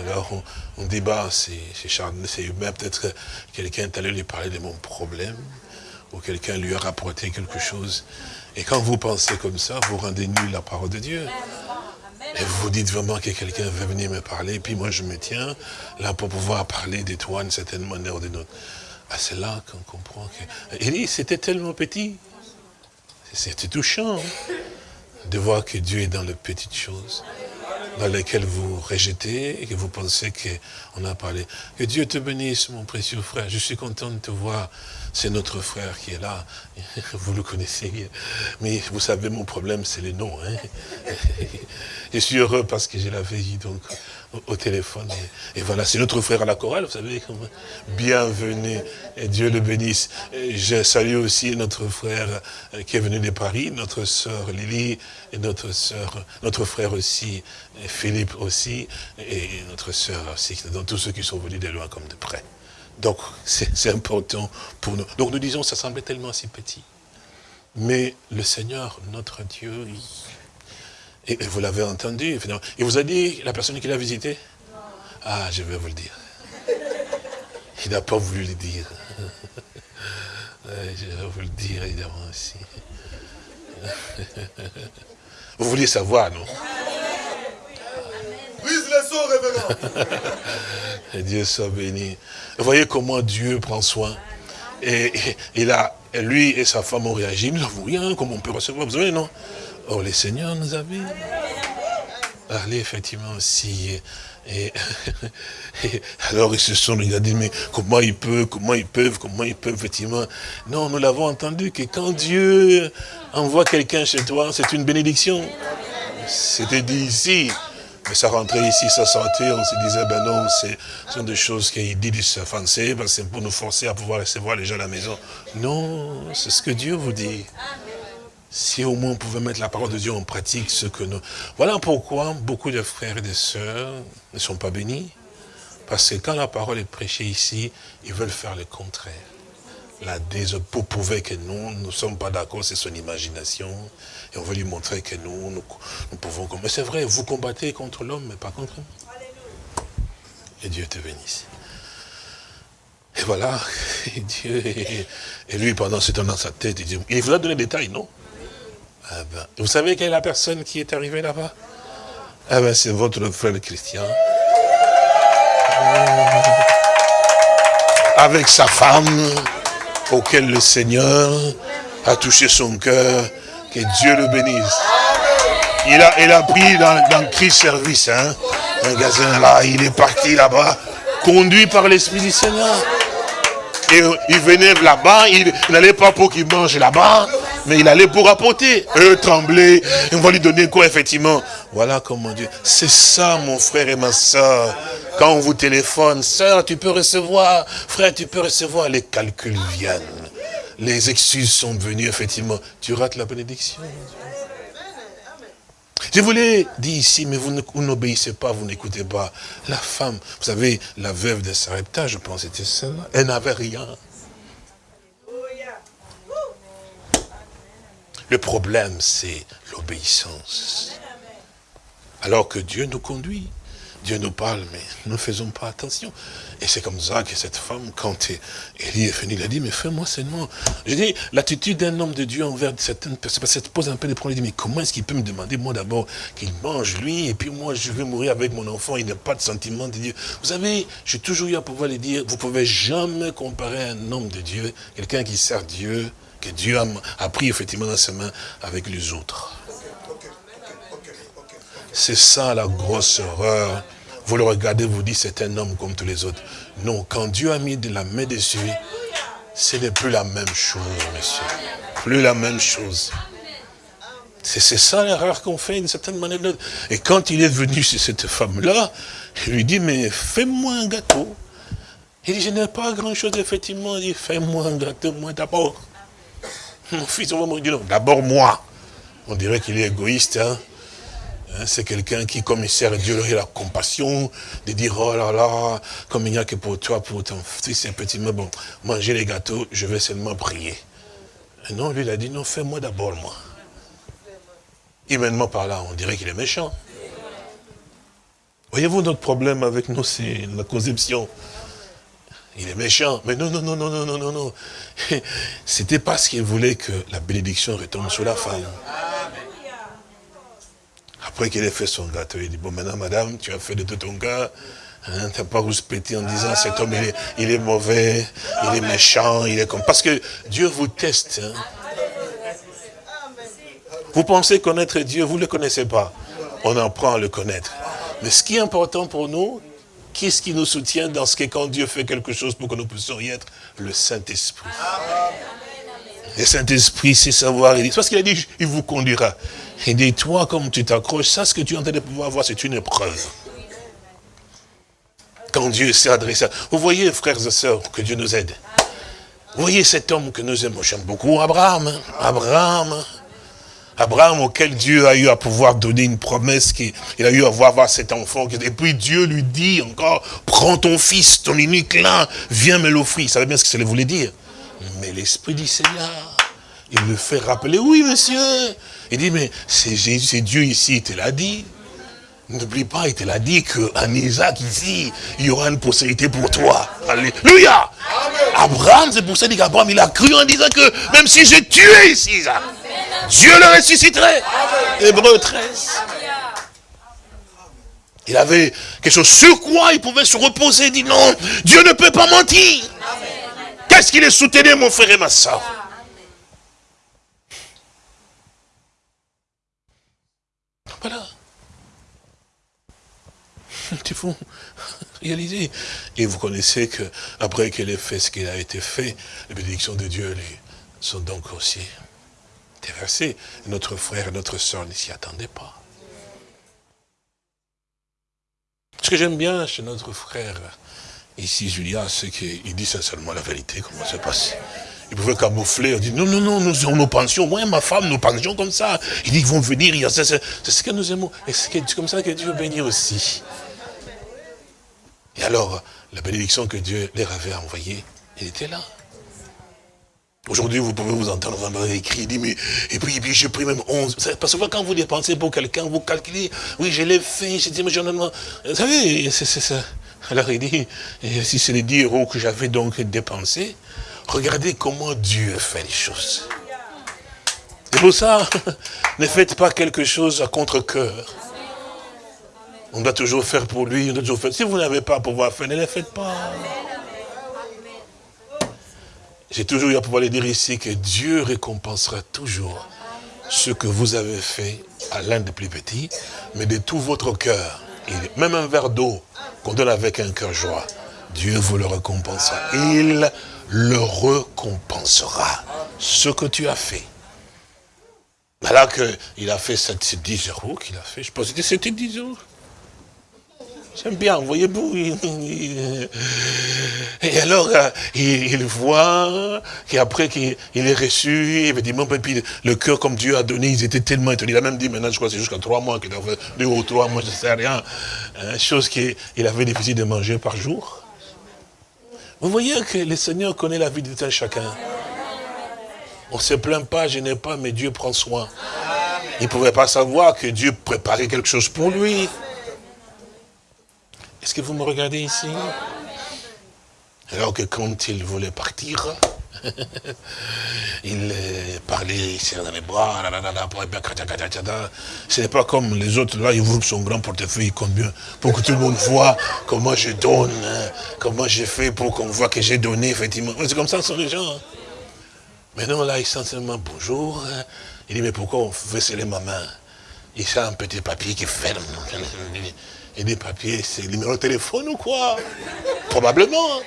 Alors on, débat, c'est humain, peut-être quelqu'un est allé lui parler de mon problème, ou quelqu'un lui a rapporté quelque chose. Et quand vous pensez comme ça, vous rendez nul la parole de Dieu. Et vous dites vraiment que quelqu'un veut venir me parler, et puis moi je me tiens là pour pouvoir parler de toi d'une certaine manière ou d'une autre. Ah, c'est là qu'on comprend que... Il dit, c'était tellement petit. C'était touchant hein, de voir que Dieu est dans les petites choses dans lesquelles vous rejetez et que vous pensez qu'on a parlé. Que Dieu te bénisse, mon précieux frère. Je suis content de te voir. C'est notre frère qui est là. Vous le connaissez. Mais vous savez, mon problème, c'est les noms. Hein. Je suis heureux parce que j'ai la veille. Donc, au, téléphone. Et, voilà, c'est notre frère à la chorale, vous savez. Bienvenue, et Dieu le bénisse. je salue aussi notre frère euh, qui est venu de Paris, notre sœur Lily, et notre sœur, notre frère aussi, Philippe aussi, et notre sœur aussi, donc tous ceux qui sont venus de loin comme de près. Donc, c'est important pour nous. Donc, nous disons, ça semblait tellement si petit. Mais le Seigneur, notre Dieu, et, vous l'avez entendu, il vous a dit, la personne qui l'a visité? Ah, je vais vous le dire. Il n'a pas voulu le dire. Je vais vous le dire, évidemment, aussi. Vous vouliez savoir, non? Dieu soit béni. Vous voyez comment Dieu prend soin. Et, il a, lui et sa femme ont réagi. Nous n'avons rien, comme on peut recevoir? Vous savez, non? Oh, les seigneurs nous avaient parlé effectivement aussi. Et, alors ils se sont regardés, mais comment ils peuvent, comment ils peuvent, comment ils peuvent, effectivement? Non, nous l'avons entendu que quand Dieu envoie quelqu'un chez toi, c'est une bénédiction. C'était dit ici. Mais ça rentrait ici, ça sortait, on se disait, ben non, ce sont des choses qu'il dit du français, ben c'est pour nous forcer à pouvoir recevoir les gens à la maison. Non, c'est ce que Dieu vous dit. Si au moins on pouvait mettre la parole de Dieu en pratique, ce que nous... Voilà pourquoi beaucoup de frères et de sœurs ne sont pas bénis. Parce que quand la parole est prêchée ici, ils veulent faire le contraire. La pour prouver que nous, nous ne sommes pas d'accord, c'est son imagination. Et on veut lui montrer que nous, nous, pouvons... Mais c'est vrai, vous combattez contre l'homme, mais pas contre nous. Et Dieu te bénisse. Et voilà, et Dieu, et, lui, pendant ce temps dans sa tête, il, dit, il vous a donné des détails, non? Ah ben, Vous savez quelle est la personne qui est arrivée là-bas? Ah ben, c'est votre frère Christian. Avec sa femme, auquel le Seigneur a touché son cœur, que Dieu le bénisse. Il a, il a pris dans, Christ Service, hein, un gazin là, il est parti là-bas, conduit par l'Esprit du Seigneur. Et il venait là-bas, il n'allait pas pour qu'il mange là-bas, mais il allait pour apporter. Eux tremblaient, on va lui donner quoi effectivement? Voilà comment Dieu. C'est ça mon frère et ma soeur. Quand on vous téléphone, soeur, tu peux recevoir, frère, tu peux recevoir, les calculs viennent les excuses sont venues, effectivement. Tu rates la bénédiction. Je vous l'ai dit ici, mais vous n'obéissez pas, vous n'écoutez pas. La femme, vous savez, la veuve de Sarepta, je pense c'était celle-là, elle n'avait rien. Le problème, c'est l'obéissance. Alors que Dieu nous conduit. Dieu nous parle, mais nous ne faisons pas attention. Et c'est comme ça que cette femme, quand Élie est venu, il a dit, mais fais-moi seulement. Je dis, l'attitude d'un homme de Dieu envers certaines personnes, ça pose un peu de problème. Il dit, mais comment est-ce qu'il peut me demander, moi d'abord, qu'il mange lui, et puis moi je vais mourir avec mon enfant, il n'a pas de sentiment de Dieu. Vous savez, j'ai toujours eu à pouvoir le dire, vous ne pouvez jamais comparer un homme de Dieu, quelqu'un qui sert Dieu, que Dieu a, pris effectivement dans ses mains avec les autres. C'est ça la grosse erreur vous le regardez, vous dites c'est un homme comme tous les autres. Non, quand Dieu a mis de la main dessus, ce n'est plus la même chose, monsieur. Plus la même chose. C'est ça l'erreur qu'on fait d'une certaine manière. Et quand il est venu chez cette femme-là, il lui dit, mais fais-moi un gâteau. Il dit, je n'ai pas grand-chose, effectivement. Il dit, fais-moi un gâteau, moi d'abord. Mon fils, on va me dire, d'abord moi. On dirait qu'il est égoïste, hein. Hein, c'est quelqu'un qui, comme il sert Dieu, il a la compassion de dire, oh là là, comme il n'y a que pour toi, pour ton fils, un petit peu, bon, manger les gâteaux, je vais seulement prier. non, lui, il a dit, non, fais-moi d'abord, moi. Humainement par là, on dirait qu'il est méchant. Voyez-vous, notre problème avec nous, c'est la conception. Il est méchant. Mais non, non, non, non, non, non, non, non. C'était parce qu'il voulait que la bénédiction retombe sur la femme. Après qu'il ait fait son gâteau, il dit, bon maintenant madame, tu as fait de tout ton cœur, hein, tu n'as pas rouspété en disant cet homme il est, mauvais, il est méchant, il est comme... Parce que Dieu vous teste. Hein. Vous pensez connaître Dieu, vous ne le connaissez pas. On apprend à le connaître. Mais ce qui est important pour nous, qu'est-ce qui nous soutient dans ce que quand Dieu fait quelque chose pour que nous puissions y être? Le Saint-Esprit. Le Saint-Esprit, c'est savoir. Dit, parce qu'il a dit, il vous conduira. Il dit, toi, comme tu t'accroches, ça, ce que tu es en train de pouvoir voir, c'est une épreuve. Quand Dieu s'est adressé. Vous voyez, frères et sœurs, que Dieu nous aide. Vous voyez cet homme que nous aimons. J'aime beaucoup Abraham. Hein. Abraham. Abraham auquel Dieu a eu à pouvoir donner une promesse, qu'il a eu à voir, cet enfant. Et puis Dieu lui dit encore, prends ton fils, ton unique là, viens me l'offrir. Il savait bien ce que ça voulait dire. Mais l'Esprit dit, Seigneur, il me fait rappeler, oui monsieur. Il dit, mais c'est Dieu ici, il te l'a dit. N'oublie pas, il te l'a dit qu'en Isaac ici, il y aura une possibilité pour toi. Alléluia. Abraham, c'est pour ça qu'Abraham, il a cru en disant que même si j'ai tué ici Isaac, Dieu le ressusciterait. Hébreu 13. Il avait quelque chose sur quoi il pouvait se reposer. Il dit non, Dieu ne peut pas mentir. Qu'est-ce qu'il est soutenu, mon frère et ma soeur? Voilà. Il faut réaliser. Et vous connaissez que après qu'il ait fait ce qu'il a été fait, les bénédictions de Dieu sont donc aussi déversées. Notre frère et notre soeur ne s'y attendaient pas. Ce que j'aime bien chez notre frère, ici Julia, c'est qu'il dit sincèrement la vérité, comment ça passe. Il pouvait camoufler, il dit non, non, non, nous, pensions, moi et ma femme, nous pensions comme ça. Il dit qu'ils vont venir, c'est ce que nous aimons. Et c'est comme ça que Dieu bénit aussi. Et alors, la bénédiction que Dieu leur avait envoyée, elle était là. Aujourd'hui, vous pouvez vous entendre vraiment écrit, dit, mais, et puis, et puis j'ai pris même 11. Parce que quand vous dépensez pour quelqu'un, vous calculez, oui, je l'ai fait, j'ai dit, mais j'en ai... Vous savez, c'est ça. Alors il dit, si c'est les 10 euros que j'avais donc dépensés, regardez comment Dieu fait les choses. C'est pour ça, ne faites pas quelque chose à contre-coeur. On doit toujours faire pour lui, on doit toujours faire. Si vous n'avez pas à pouvoir faire, ne le faites pas. J'ai toujours eu à pouvoir le dire ici que Dieu récompensera toujours ce que vous avez fait à l'un des plus petits, mais de tout votre cœur. même un verre d'eau qu'on donne avec un cœur joie, Dieu vous le récompensera. Il le récompensera, ce que tu as fait. Voilà qu'il a fait cette 10 euros qu'il a fait, je pense que c'était 10 euros. J'aime bien, voyez-vous. Et alors, euh, il, voit qu'après qu'il est reçu, effectivement, le cœur comme Dieu a donné, ils étaient tellement étonnés. Il a même dit, maintenant, je crois que c'est jusqu'à trois mois qu'il a fait, deux ou trois mois, je ne sais rien. Hein, chose qu'il avait difficile de manger par jour. Vous voyez que le Seigneur connaît la vie de tel chacun. On ne se plaint pas, je n'ai pas, mais Dieu prend soin. Il ne pouvait pas savoir que Dieu préparait quelque chose pour lui. Est-ce que vous me regardez ici? Alors que quand il voulait partir, il parlait, il serrait dans les bras, ce n'est pas comme les autres, là, il ouvre son grand portefeuille combien, pour que tout le monde voit comment je donne, comment j'ai fait pour qu'on voit que j'ai donné, effectivement. C'est comme ça sont les gens. Hein. Mais non, là, il sent seulement bonjour. Hein. Il dit, mais pourquoi on fait sceller ma main? Il sent un petit papier qui ferme. Et des papiers, c'est le numéro de téléphone ou quoi? Probablement.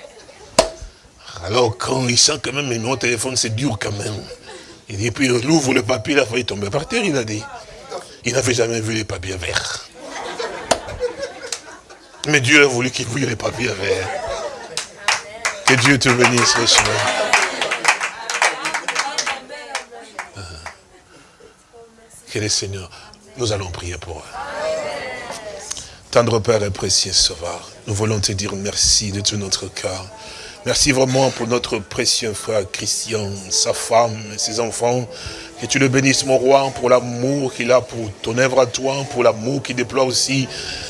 Alors quand il sent quand même le numéro de téléphone, c'est dur quand même. Il dit, puis il ouvre le papier, il a failli tomber par terre, il a dit. Il n'avait jamais vu les papiers verts. Mais Dieu a voulu qu'il voie les papiers verts. Que Dieu te bénisse, le ah. Que le Seigneur, nous allons prier pour eux. Tendre Père et précieux Sauveur, nous voulons te dire merci de tout notre cœur. Merci vraiment pour notre précieux frère Christian, sa femme et ses enfants. Que tu le bénisses, mon roi, pour l'amour qu'il a pour ton œuvre à toi, pour l'amour qu'il déploie aussi.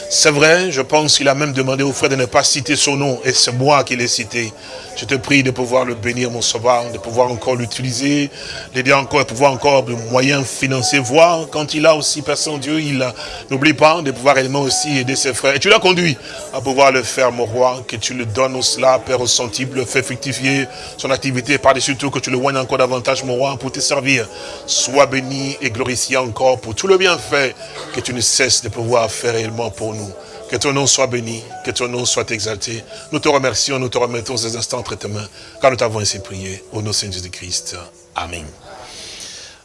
C'est vrai, je pense qu'il a même demandé au frère de ne pas citer son nom, et c'est moi qui l'ai cité. Je te prie de pouvoir le bénir, mon sauveur, de pouvoir encore l'utiliser, d'aider encore, de pouvoir encore de moyens financiers, voir quand il a aussi personne Dieu, il n'oublie pas de pouvoir également aussi aider ses frères. Et tu l'as conduit à pouvoir le faire, mon roi, que tu le donnes au cela, Père au le fait fructifier son activité, par-dessus tout que tu le vois encore davantage, mon roi, pour te servir. Sois béni et glorifié encore pour tout le bienfait que tu ne cesses de pouvoir faire réellement pour nous. Que ton nom soit béni, que ton nom soit exalté. Nous te remercions, nous te remettons ces instants entre tes mains, car nous t'avons ainsi prié. Au nom de Jésus-Christ. Amen.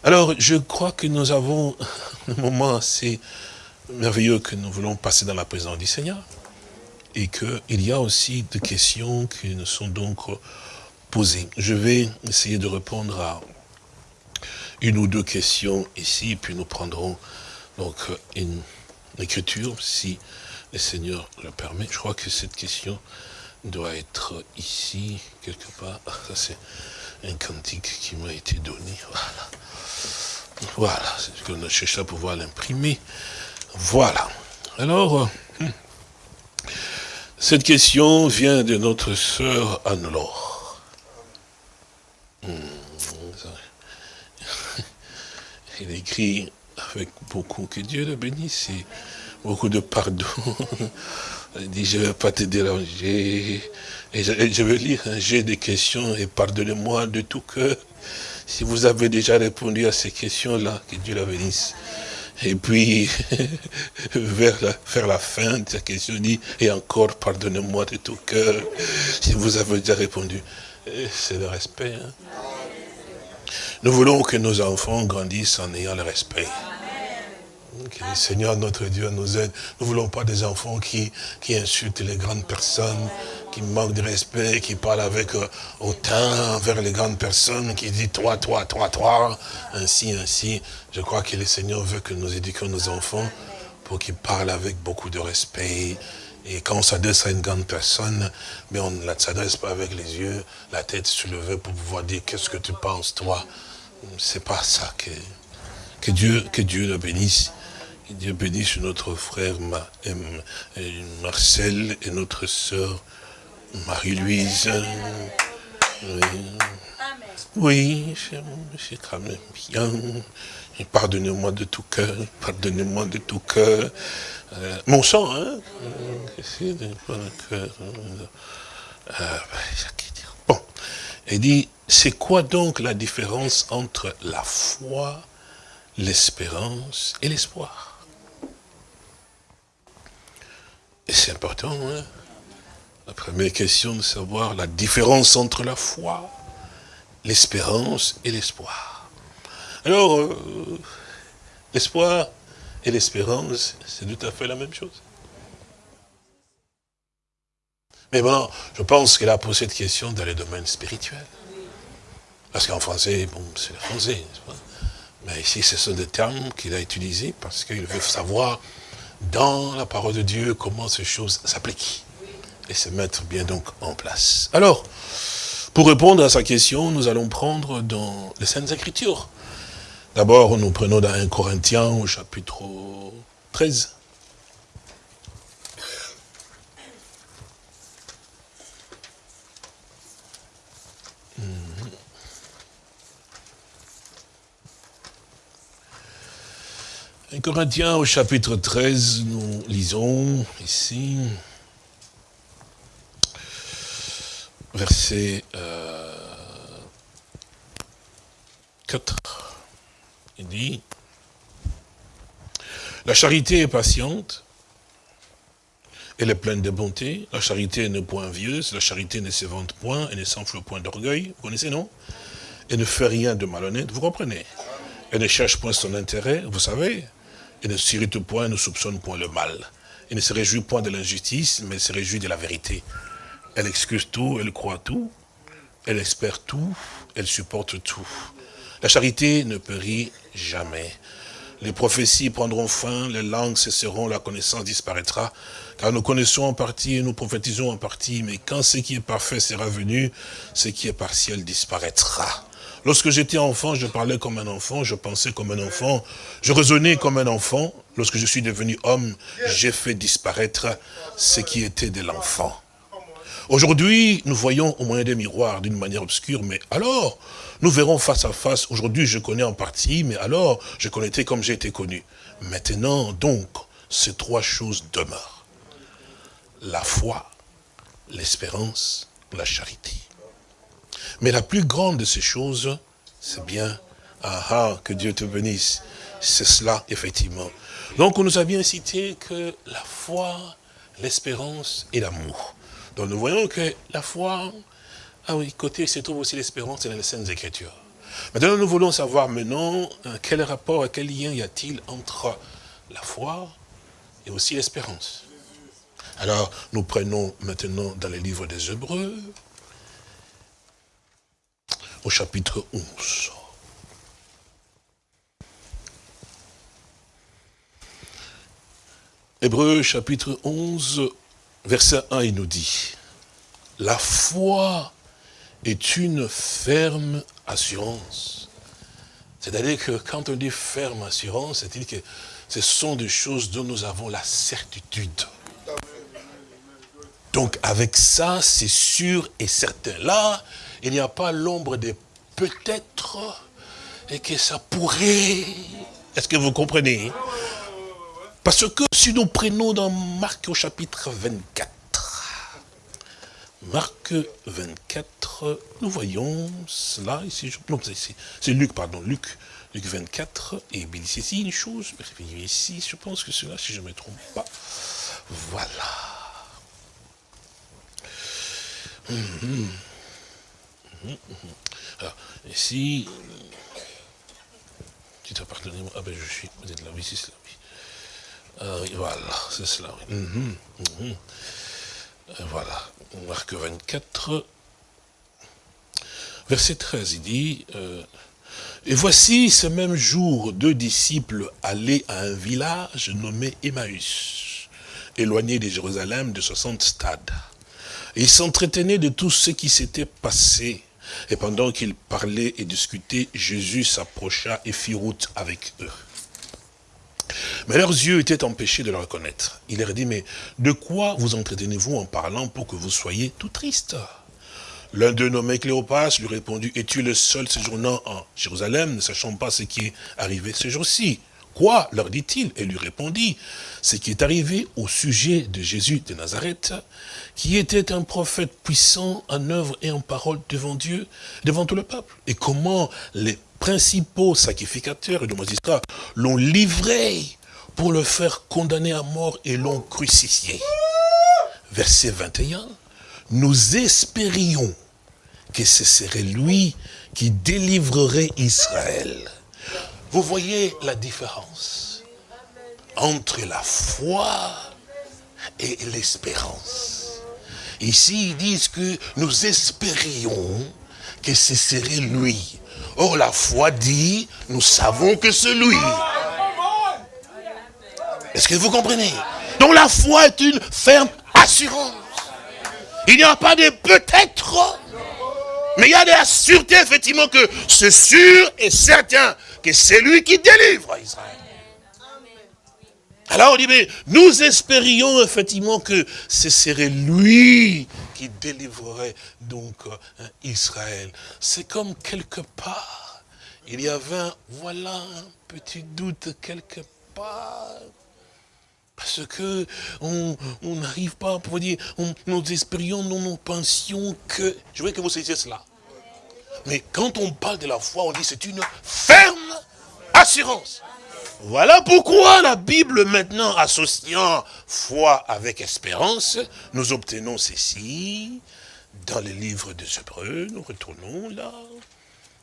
Alors, je crois que nous avons un moment assez merveilleux que nous voulons passer dans la présence du Seigneur. et qu'il y a aussi des questions qui nous sont donc posées. Je vais essayer de répondre à une ou deux questions ici, puis nous prendrons donc une écriture, si le Seigneur le permet. Je crois que cette question doit être ici, quelque part. Ah, ça, c'est un cantique qui m'a été donné. Voilà. Voilà, c'est ce qu'on a cherché à pouvoir l'imprimer. Voilà. Alors, euh, cette question vient de notre sœur Anne-Laure. Hmm, Il écrit avec beaucoup, que Dieu le bénisse, et beaucoup de pardon. Il dit, je ne vais pas te déranger. Et je, veux lire, hein, j'ai des questions et pardonnez-moi de tout cœur. Si vous avez déjà répondu à ces questions-là, que Dieu la bénisse. Et puis, vers la, fin de sa question, il dit, et encore, pardonnez-moi de tout cœur, si vous avez déjà répondu. C'est le respect. Hein. Nous voulons que nos enfants grandissent en ayant le respect. Que le Seigneur notre Dieu nous aide. Nous ne voulons pas des enfants qui, qui insultent les grandes personnes, qui manquent de respect, qui parlent avec euh, autant vers les grandes personnes, qui disent toi, toi, toi, toi, ainsi, ainsi. Je crois que le Seigneur veut que nous éduquions nos enfants pour qu'ils parlent avec beaucoup de respect. Et quand on s'adresse à une grande personne, mais on ne s'adresse pas avec les yeux, la tête soulevée pour pouvoir dire qu'est-ce que tu penses toi? C'est pas ça que, que Dieu, que Dieu le bénisse. Que Dieu bénisse notre frère Marcel et notre sœur Marie-Louise. Oui, c'est quand même bien. Pardonnez-moi de tout cœur, pardonnez-moi de tout cœur. Euh, mon sang, hein Bon, il dit, c'est quoi donc la différence entre la foi, l'espérance et l'espoir? Et c'est important, hein La première question de savoir la différence entre la foi, l'espérance et l'espoir. Alors, euh, l'espoir et l'espérance, c'est tout à fait la même chose. Mais bon, je pense qu'elle a posé cette question dans le domaine spirituel. Parce qu'en français, bon, c'est le français, Mais ici, ce sont des termes qu'il a utilisés parce qu'il veut savoir dans la parole de Dieu comment ces choses s'appliquent et se mettre bien donc en place. Alors, pour répondre à sa question, nous allons prendre dans les Saintes Écritures. D'abord, nous prenons dans 1 Corinthiens au chapitre 13. 1 Corinthiens au chapitre 13, nous lisons ici, verset 4. Euh, Il dit, la charité est patiente, elle est pleine de bonté, la charité n'est point envieuse, la charité ne se vante point, elle ne s'enfle point d'orgueil, vous connaissez, non? Elle ne fait rien de malhonnête, vous comprenez Elle ne cherche point son intérêt, vous savez elle ne s'irrite point, ne soupçonne point le mal. Elle ne se réjouit point de l'injustice, mais elle se réjouit de la vérité. Elle excuse tout, elle croit tout, elle espère tout, elle supporte tout. La charité ne périt jamais. Les prophéties prendront fin, les langues cesseront, la connaissance disparaîtra. Car nous connaissons en partie et nous prophétisons en partie, mais quand ce qui est parfait sera venu, ce qui est partiel disparaîtra. Lorsque j'étais enfant, je parlais comme un enfant, je pensais comme un enfant, je raisonnais comme un enfant. Lorsque je suis devenu homme, j'ai fait disparaître ce qui était de l'enfant. Aujourd'hui, nous voyons au moyen des miroirs d'une manière obscure, mais alors, nous verrons face à face. Aujourd'hui, je connais en partie, mais alors, je connaissais comme j'ai été connu. Maintenant, donc, ces trois choses demeurent. La foi, l'espérance, la charité. Mais la plus grande de ces choses, c'est bien, ah ah, que Dieu te bénisse. C'est cela, effectivement. Donc, on nous a bien cité que la foi, l'espérance et l'amour. Donc, nous voyons que la foi, ah oui, côté se trouve aussi l'espérance et les Saintes Écritures. Maintenant, nous voulons savoir maintenant euh, quel rapport, quel lien y a-t-il entre la foi et aussi l'espérance. Alors, nous prenons maintenant dans les livres des Hébreux, chapitre 11. Hébreux chapitre 11, verset 1, il nous dit, la foi est une ferme assurance. C'est-à-dire que quand on dit ferme assurance, c'est-à-dire que ce sont des choses dont nous avons la certitude. Donc avec ça, c'est sûr et certain. Là, il n'y a pas l'ombre de peut-être et que ça pourrait. Est-ce que vous comprenez? Parce que si nous prenons dans Marc au chapitre 24, Marc 24, nous voyons cela ici. Non, c'est Luc, pardon, Luc, Luc 24. Et dit ici une chose, ici, je pense que cela, si je ne me trompe pas. Voilà. Hum. Alors, ici, petit appartement, ah ben je suis, vous êtes là, oui, c'est cela, oui. Ah, oui voilà, c'est cela, oui. Mhm, mhm. Euh, voilà, Marc 24, verset 13, il dit, euh, et voici ce même jour, deux disciples allaient à un village nommé Emmaüs, éloigné de Jérusalem de 60 stades. ils s'entretenaient de tout ce qui s'était passé et pendant qu'ils parlaient et discutaient, Jésus s'approcha et fit route avec eux. Mais leurs yeux étaient empêchés de le reconnaître. Il leur dit, mais de quoi vous entretenez-vous en parlant pour que vous soyez tout triste L'un d'eux nommé Cléopas lui répondit, es-tu le seul séjournant en Jérusalem, ne sachant pas ce qui est arrivé ce jour-ci? Quoi leur dit-il Et lui répondit, ce qui est arrivé au sujet de Jésus de Nazareth, qui était un prophète puissant en œuvre et en parole devant Dieu, devant tout le peuple. Et comment les principaux sacrificateurs et de magistrats l'ont livré pour le faire condamner à mort et l'ont crucifié. Verset 21, nous espérions que ce serait lui qui délivrerait Israël. Vous voyez la différence entre la foi et l'espérance. Ici, ils disent que nous espérions que ce serait lui. Or, la foi dit, nous savons que c'est lui. Est-ce que vous comprenez? Donc la foi est une ferme assurance. Il n'y a pas de peut-être, mais il y a de la sûreté, effectivement, que c'est sûr et certain que c'est lui qui délivre Israël. Alors on dit, mais nous espérions effectivement que ce serait lui qui délivrerait donc euh, Israël. C'est comme quelque part, il y avait, un, voilà, un petit doute quelque part. Parce que on n'arrive pas pour dire, nous espérions, nous nous pensions que... Je veux que vous saisissiez cela. Mais quand on parle de la foi, on dit c'est une ferme assurance. Voilà pourquoi la Bible maintenant associant foi avec espérance, nous obtenons ceci dans les livres des Hébreux. Nous retournons là.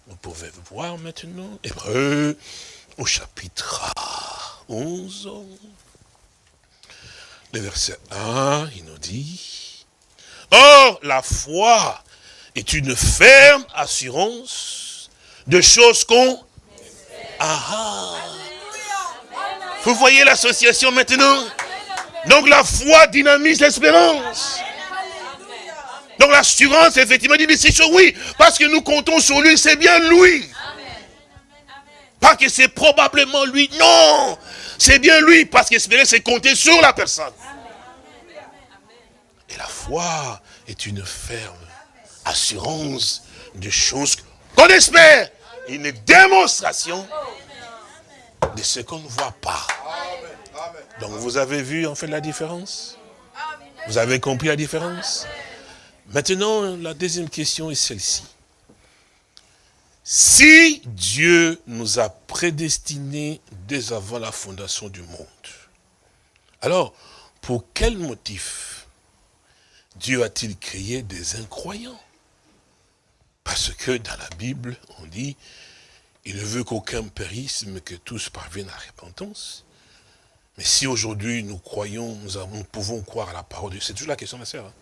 Vous pouvez voir maintenant. Hébreux au chapitre 11. Le verset 1, il nous dit, Or, la foi est une ferme assurance de choses qu'on... Ah, ah. Vous voyez l'association maintenant Donc la foi dynamise l'espérance. Donc l'assurance, effectivement, dit, mais c'est sur oui, parce que nous comptons sur lui, c'est bien lui. Pas que c'est probablement lui, non. C'est bien lui, parce qu'espérer, c'est compter sur la personne. Et la foi est une ferme assurance de choses qu'on espère. Une démonstration de ce qu'on ne voit pas. Donc vous avez vu en fait la différence? Vous avez compris la différence? Maintenant, la deuxième question est celle-ci. Si Dieu nous a prédestinés dès avant la fondation du monde, alors pour quel motif Dieu a-t-il créé des incroyants? Parce que dans la Bible, on dit, il ne veut qu'aucun périsse, mais que tous parviennent à la repentance. Mais si aujourd'hui nous croyons, nous, pouvons croire à la parole de Dieu, c'est toujours la question, ma sœur. Hein.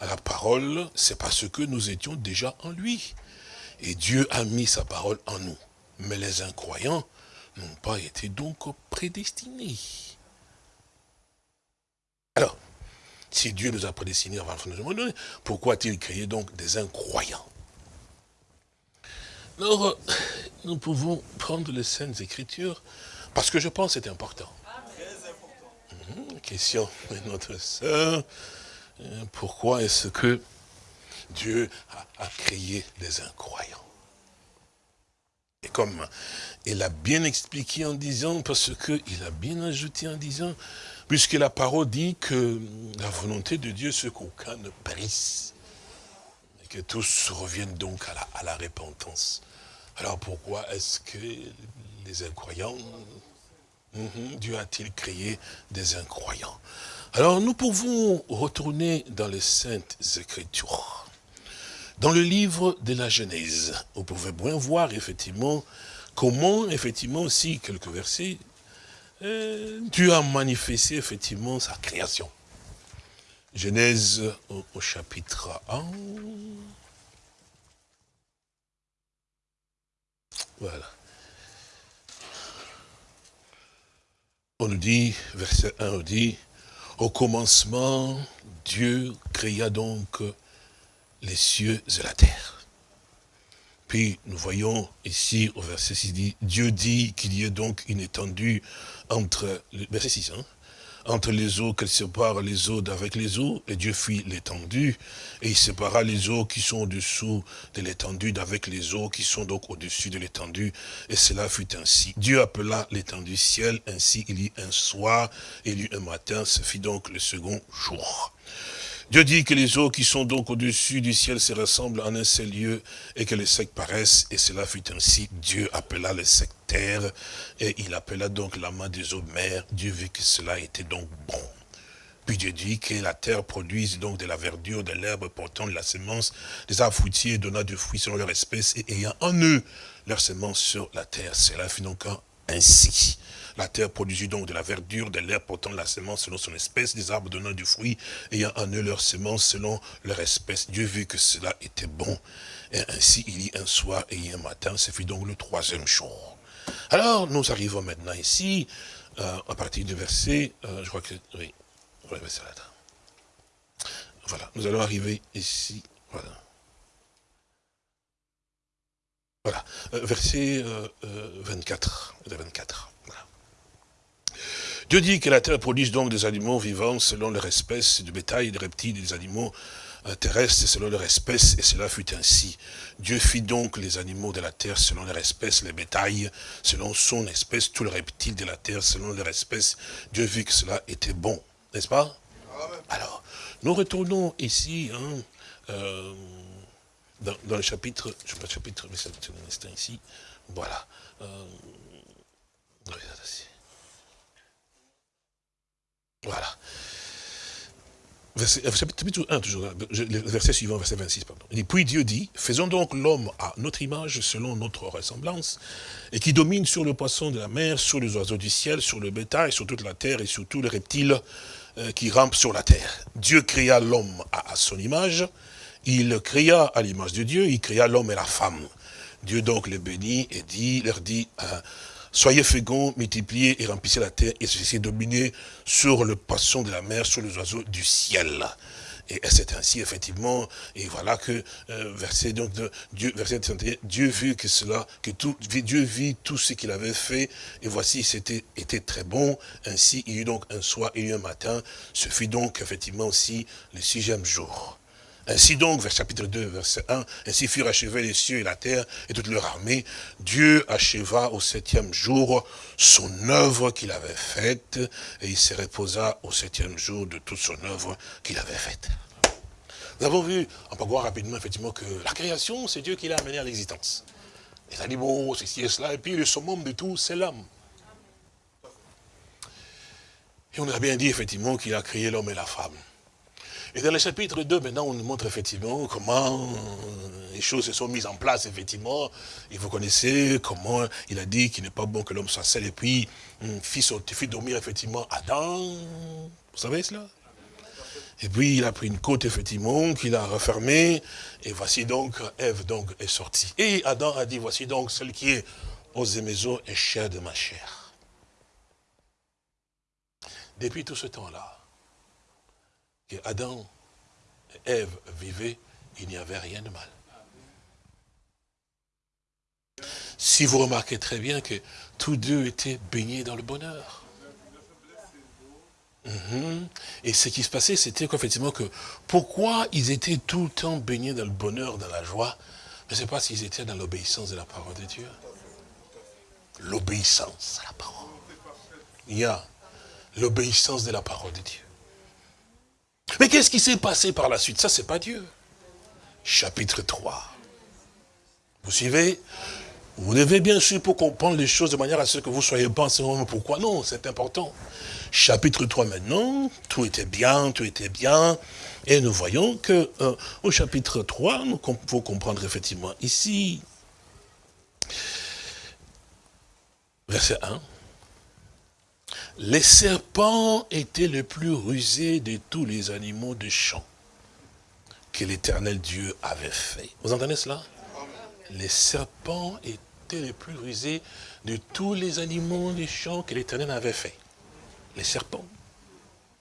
À la parole, c'est parce que nous étions déjà en lui. Et Dieu a mis sa parole en nous. Mais les incroyants n'ont pas été donc prédestinés. Alors, si Dieu nous a prédestinés avant le de monde, pourquoi a-t-il créé donc des incroyants? Alors, nous pouvons prendre les Saintes Écritures, parce que je pense que c'est important. Mmh, question de notre sœur, euh, pourquoi est-ce que Dieu a, créé des incroyants? Et comme il a bien expliqué en disant, parce qu'il a bien ajouté en disant, puisque la parole dit que la volonté de Dieu, c'est qu'aucun ne périsse, que tous reviennent donc à la, à repentance. Alors pourquoi est-ce que les incroyants Mhm. Dieu a-t-il créé des incroyants? Alors nous pouvons retourner dans les Saintes Écritures. Dans le livre de la Genèse, vous pouvez bien voir effectivement comment, effectivement aussi, quelques versets, euh, Dieu a manifesté effectivement sa création. Genèse au chapitre 1. Voilà. On nous dit, verset 1, on dit, au commencement, Dieu créa donc les cieux et la terre. Puis nous voyons ici au verset 6, dit, Dieu dit qu'il y ait donc une étendue entre, verset 6, hein, entre les eaux, qu'elle sépare les eaux d'avec les eaux, et Dieu fit l'étendue, et il sépara les eaux qui sont au-dessous de l'étendue d'avec les eaux qui sont donc au-dessus de l'étendue, et cela fut ainsi. Dieu appela l'étendue ciel, ainsi il y eut un soir, il y eut un matin, ce fit donc le second jour. Dieu dit que les eaux qui sont donc au-dessus du ciel se rassemblent en un seul lieu et que les secs paraissent, et cela fut ainsi. Dieu appela les secs terre, et il appela donc la main des eaux mer. Dieu vit que cela était donc bon. Puis Dieu dit que la terre produise donc de la verdure, de l'herbe portant de la semence, des arbres fruitiers donnant du fruit selon leur espèce et ayant en eux leur semence sur la terre. Cela fut donc ainsi. La terre produisit donc de la verdure, de l'herbe portant la semence selon son espèce, des arbres donnant du fruit, ayant en eux leur semence selon leur espèce. Dieu vit que cela était bon. Et ainsi il y un soir et un matin, ce fut donc le troisième jour. Alors, nous arrivons maintenant ici, euh, à partir du verset, euh, je crois que, oui, voilà, nous allons arriver ici, voilà. Voilà, euh, verset 24, 24. Dieu dit que la terre produise donc des animaux vivants selon leur espèce, du bétail, des reptiles, des animaux euh, terrestres selon leur espèce, et cela fut ainsi. Dieu fit donc les animaux de la terre selon leur espèce, les bétails selon son espèce, tous les reptiles de la terre selon leur espèce. Dieu vit que cela était bon, n'est-ce pas? Alors, nous retournons ici, hein, euh, dans, le chapitre, je sais pas le chapitre, mais c'est un instant ici, voilà. Euh, voilà. Verset, 1, toujours, le verset suivant, verset 26, pardon. Il dit, puis Dieu dit, faisons donc l'homme à notre image, selon notre ressemblance, et qui domine sur le poisson de la mer, sur les oiseaux du ciel, sur le bétail, sur toute la terre et sur tous les reptiles euh, qui rampent sur la terre. Dieu créa l'homme à, son image, il créa à l'image de Dieu, il créa l'homme et la femme. Dieu donc les bénit et dit, leur dit, euh, Soyez féconds, multipliez et remplissez la terre et ceci dominer sur le poisson de la mer, sur les oiseaux du ciel. Et c'est ainsi, effectivement, et voilà que, euh, verset, donc, de, Dieu, verset 31, Dieu vit que cela, que tout, Dieu vit tout ce qu'il avait fait, et voici, c'était, était très bon, ainsi, il y eut donc un soir et un matin, ce fut donc, effectivement, aussi le sixième jour. Ainsi donc, vers chapitre 2, verset 1, ainsi furent achevés les cieux et la terre et toute leur armée. Dieu acheva au septième jour son œuvre qu'il avait faite et il se reposa au septième jour de toute son œuvre qu'il avait faite. Nous avons vu, peut voir rapidement effectivement que la création, c'est Dieu qui l'a amené à l'existence. Les animaux, ceci et cela, et puis le summum de tout, c'est l'homme. Et on a bien dit effectivement qu'il a créé l'homme et la femme. Et dans le chapitre 2, maintenant, on nous montre effectivement comment les choses se sont mises en place, effectivement. Et vous connaissez comment il a dit qu'il n'est pas bon que l'homme soit seul. Et puis, fit, fit dormir, effectivement, Adam. Vous savez cela? Et puis il a pris une côte, effectivement, qu'il a refermée. Et voici donc, Ève donc est sortie. Et Adam a dit, voici donc celle qui est aux maisons et chère de ma chair. Depuis tout ce temps-là, Adam et Ève vivaient, il n'y avait rien de mal. Si vous remarquez très bien que tous deux étaient baignés dans le bonheur. Mhm. Et ce qui se passait, c'était qu'effectivement, que pourquoi ils étaient tout le temps baignés dans le bonheur, dans la joie, je ne sais pas s'ils étaient dans l'obéissance de la parole de Dieu. L'obéissance à la parole. Il y a l'obéissance de la parole de Dieu. Mais qu'est-ce qui s'est passé par la suite? Ça, c'est pas Dieu. Chapitre 3. Vous suivez? Vous devez bien sûr pour comprendre les choses de manière à ce que vous soyez pas en. Pourquoi? Non C'est important. Chapitre 3 maintenant, tout était bien, tout était bien. Et nous voyons que euh, au chapitre 3, il faut comprendre effectivement ici, verset 1, les serpents étaient les plus rusés de tous les animaux de champ que l'éternel Dieu avait fait. Vous entendez cela? Les serpents étaient les plus rusés de tous les animaux de champ que l'éternel avait fait. Les serpents,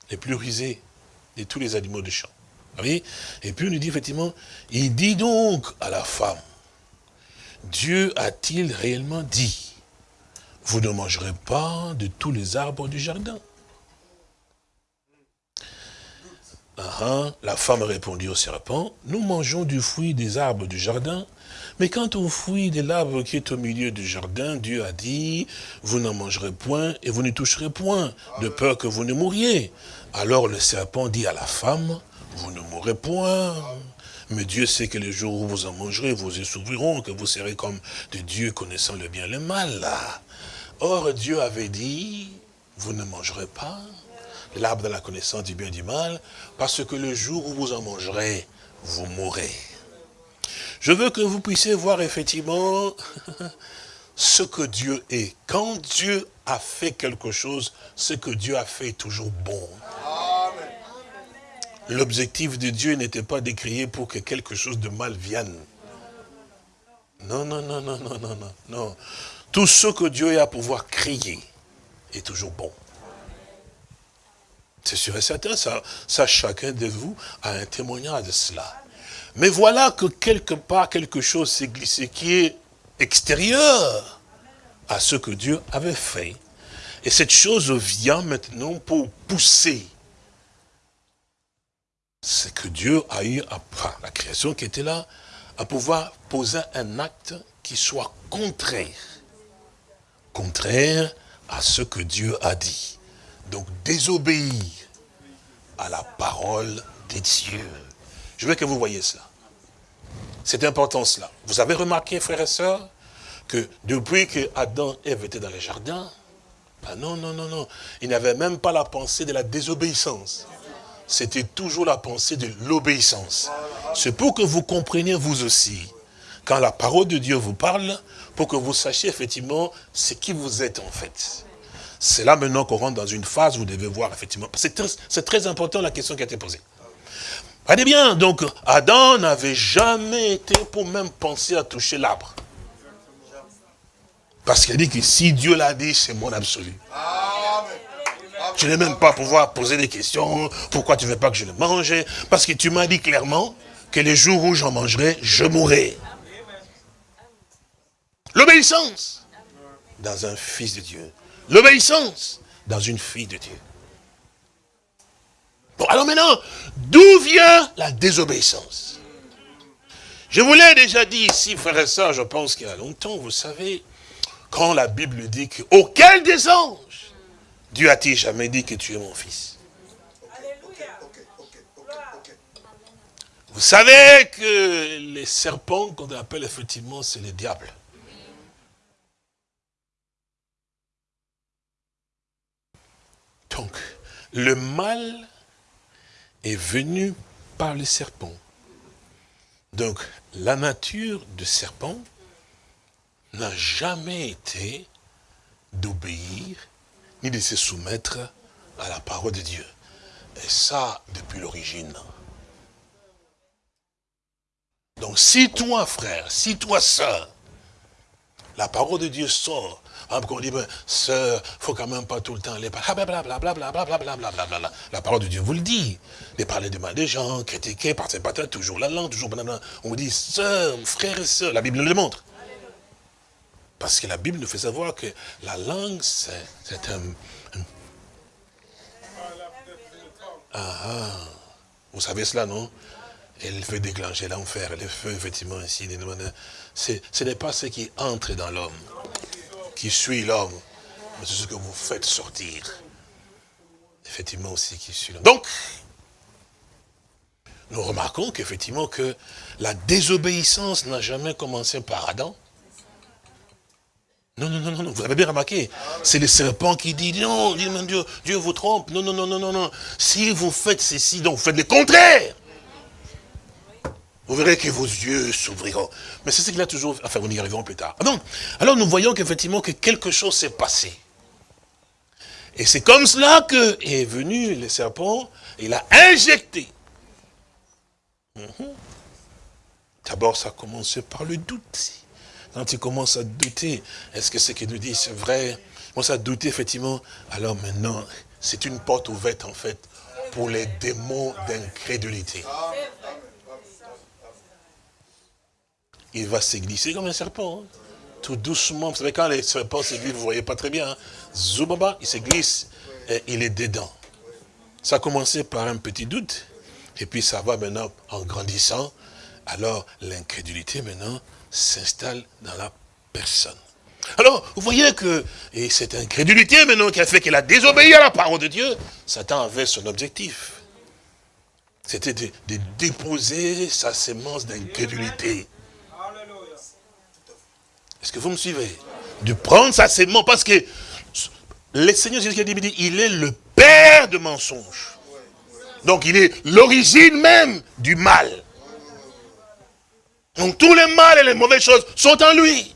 les plus rusés de tous les animaux de champ. Et puis on nous dit effectivement, il dit donc à la femme, Dieu a-t-il réellement dit? Vous ne mangerez pas de tous les arbres du jardin. La femme répondit au serpent, nous mangeons du fruit des arbres du jardin, mais quant au fruit de l'arbre qui est au milieu du jardin, Dieu a dit, vous n'en mangerez point et vous ne toucherez point, de peur que vous ne mouriez. Alors le serpent dit à la femme, vous ne mourrez point. Mais Dieu sait que le jour où vous en mangerez, vous s'ouvriront, que vous serez comme de Dieu connaissant le bien et le mal. Or, Dieu avait dit, vous ne mangerez pas l'arbre de la connaissance du bien et du mal, parce que le jour où vous en mangerez, vous mourrez. Je veux que vous puissiez voir effectivement ce que Dieu est. Quand Dieu a fait quelque chose, ce que Dieu a fait est toujours bon. L'objectif de Dieu n'était pas d'écrire pour que quelque chose de mal vienne. Non, non, non, non, non, non, non. Tout ce que Dieu a à pouvoir crier est toujours bon. C'est sûr et certain, ça, ça chacun de vous a un témoignage de cela. Mais voilà que quelque part, quelque chose s'est glissé qui est extérieur à ce que Dieu avait fait. Et cette chose vient maintenant pour pousser c'est que Dieu a eu, enfin, la création qui était là, à pouvoir poser un acte qui soit contraire contraire à ce que Dieu a dit. Donc désobéir à la parole des dieux. Je veux que vous voyez cela. C'est important cela. Vous avez remarqué, frères et sœurs, que depuis que Adam et Ève étaient dans le jardin, ah non, non, non, non, il n'avait même pas la pensée de la désobéissance. C'était toujours la pensée de l'obéissance. C'est pour que vous compreniez vous aussi, quand la parole de Dieu vous parle, pour que vous sachiez effectivement ce qui vous êtes en fait. C'est là maintenant qu'on rentre dans une phase où vous devez voir effectivement. C'est très, très, important la question qui a été posée. Allez bien, donc Adam n'avait jamais été pour même penser à toucher l'arbre. Parce qu'il dit que si Dieu l'a dit, c'est mon absolu. Je n'ai même pas pouvoir poser des questions. Pourquoi tu ne veux pas que je le mange? Parce que tu m'as dit clairement que les jours où j'en mangerai, je mourrai. L'obéissance dans un fils de Dieu. L'obéissance dans une fille de Dieu. Bon, alors maintenant, d'où vient la désobéissance? Je vous l'ai déjà dit ici, frère et soeur, je pense qu'il y a longtemps, vous savez, quand la Bible dit que, auquel des anges, Dieu a-t-il jamais dit que tu es mon fils? Vous savez que les serpents, qu'on appelle effectivement, c'est le diable. Donc, le mal est venu par le serpent. Donc, la nature du serpent n'a jamais été d'obéir ni de se soumettre à la parole de Dieu. Et ça, depuis l'origine. Donc si toi, frère, si toi, sœur, la parole de Dieu sort, on dit, ben, sœur, faut quand même pas tout le temps aller par La parole de Dieu vous le dit. De parler de mal des gens, critiquer, parce que toujours la langue, toujours On vous dit, sœur, frère et sœur, la Bible nous le montre. Parce que la Bible nous fait savoir que la langue, c'est un... Ah, ah, vous savez cela, non? Elle fait déclencher l'enfer, le feu, effectivement, ici. Ce n'est pas ce qui entre dans l'homme, qui suit l'homme, c'est ce que vous faites sortir. Effectivement aussi qui suit l'homme. Donc, nous remarquons qu'effectivement que la désobéissance n'a jamais commencé par Adam. Non, non, non, non, vous avez bien remarqué. C'est le serpent qui dit, non, Dieu, Dieu vous trompe. Non, non, non, non, non, non. Si vous faites ceci, donc vous faites le contraire vous verrez que vos yeux s'ouvriront. Mais c'est ce qu'il a toujours... Enfin, nous y arriverons plus tard. Donc, alors nous voyons qu'effectivement que quelque chose s'est passé. Et c'est comme cela que est venu le serpent, il a injecté. Mhm. D'abord, ça a commencé par le doute. Quand il commence à douter, est-ce que ce qu'il nous dit, c'est vrai? Commence à douter, effectivement. Alors maintenant, c'est une porte ouverte, en fait, pour les démons d'incrédulité. Il va se glisser comme un serpent. Hein. Tout doucement. Vous savez, quand les serpents se glissent, vous ne voyez pas très bien. Hein. Zoubaba, il se glisse et il est dedans. Ça a commencé par un petit doute. Et puis ça va maintenant en grandissant. Alors l'incrédulité maintenant s'installe dans la personne. Alors, vous voyez que et cette incrédulité maintenant qui a fait qu'elle a désobéi à la parole de Dieu, Satan avait son objectif. C'était de, de, déposer sa sémence d'incrédulité. Est-ce que vous me suivez? De prendre sa sémence, parce que le Seigneur Jésus dit, il est le père de mensonges. Donc il est l'origine même du mal. Donc tous les mal et les mauvaises choses sont en lui.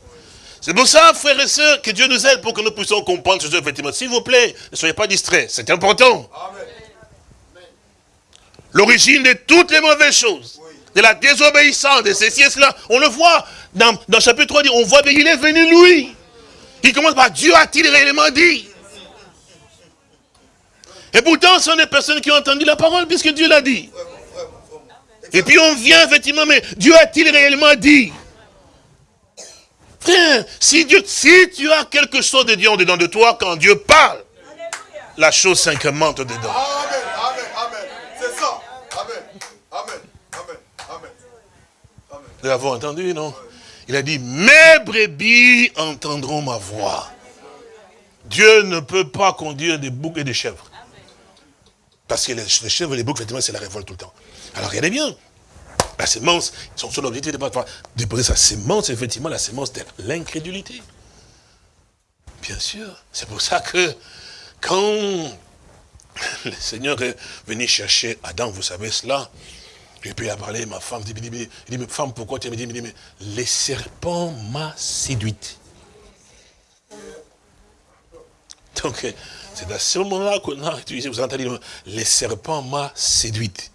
C'est pour ça, frères et sœurs, que Dieu nous aide pour que nous puissions comprendre ce effectivement. S'il vous plaît, ne soyez pas distraits, c'est important. L'origine de toutes les mauvaises choses, de la désobéissance, de ceci et cela, on le voit dans, dans chapitre 3, on voit qu'il est venu lui. Il commence par Dieu a-t-il réellement dit? Et pourtant, ce sont des personnes qui ont entendu la parole puisque Dieu l'a dit. Et puis on vient effectivement, mais Dieu a-t-il réellement dit? Frère, si, Dieu, si tu as quelque chose de Dieu en dedans de toi, quand Dieu parle, la chose s'incrémente dedans. C'est ça. Amen, amen, amen, amen. Nous l'avons entendu, non? Il a dit, mes brebis entendront ma voix. Dieu ne peut pas conduire des boucs et des chèvres. Parce que les, chèvres et les boucs, effectivement, c'est la révolte tout le temps. Alors regardez bien, la sémence, son seul objectif de déposer sa sémence, effectivement, la sémence de l'incrédulité. Bien sûr, c'est pour ça que quand le Seigneur est venu chercher Adam, vous savez cela, et puis a parlé, ma femme, dit, il dit femme, pourquoi tu me dit, mais les serpents m'a séduite. Donc, c'est à ce moment-là qu'on a utilisé, vous entendez, les serpents m'a séduite.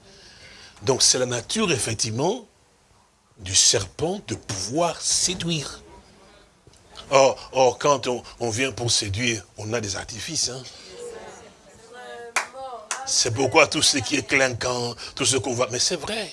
Donc, c'est la nature, effectivement, du serpent de pouvoir séduire. Or, or quand on, on, vient pour séduire, on a des artifices. Hein. C'est pourquoi tout ce qui est clinquant, tout ce qu'on voit, mais c'est vrai.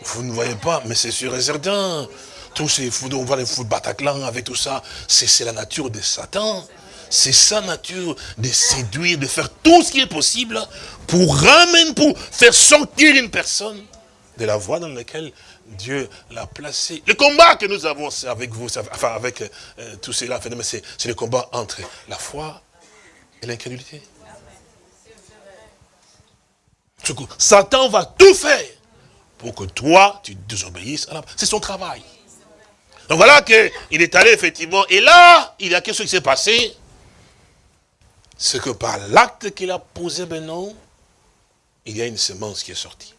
Vous ne voyez pas, mais c'est sûr et certain. Tous ces fous, on voit les fous de Bataclan avec tout ça, c'est la nature de Satan. C'est sa nature de séduire, de faire tout ce qui est possible pour ramener, pour faire sortir une personne de la voie dans laquelle Dieu l'a placé. Le combat que nous avons avec vous, enfin avec euh, tout cela, c'est le combat entre la foi et l'incrédulité. Satan va tout faire pour que toi, tu désobéisses. C'est son travail. Donc voilà qu'il est allé effectivement, et là, il y a quelque chose qui s'est passé. C'est que par l'acte qu'il a posé maintenant, il y a une semence qui est sortie.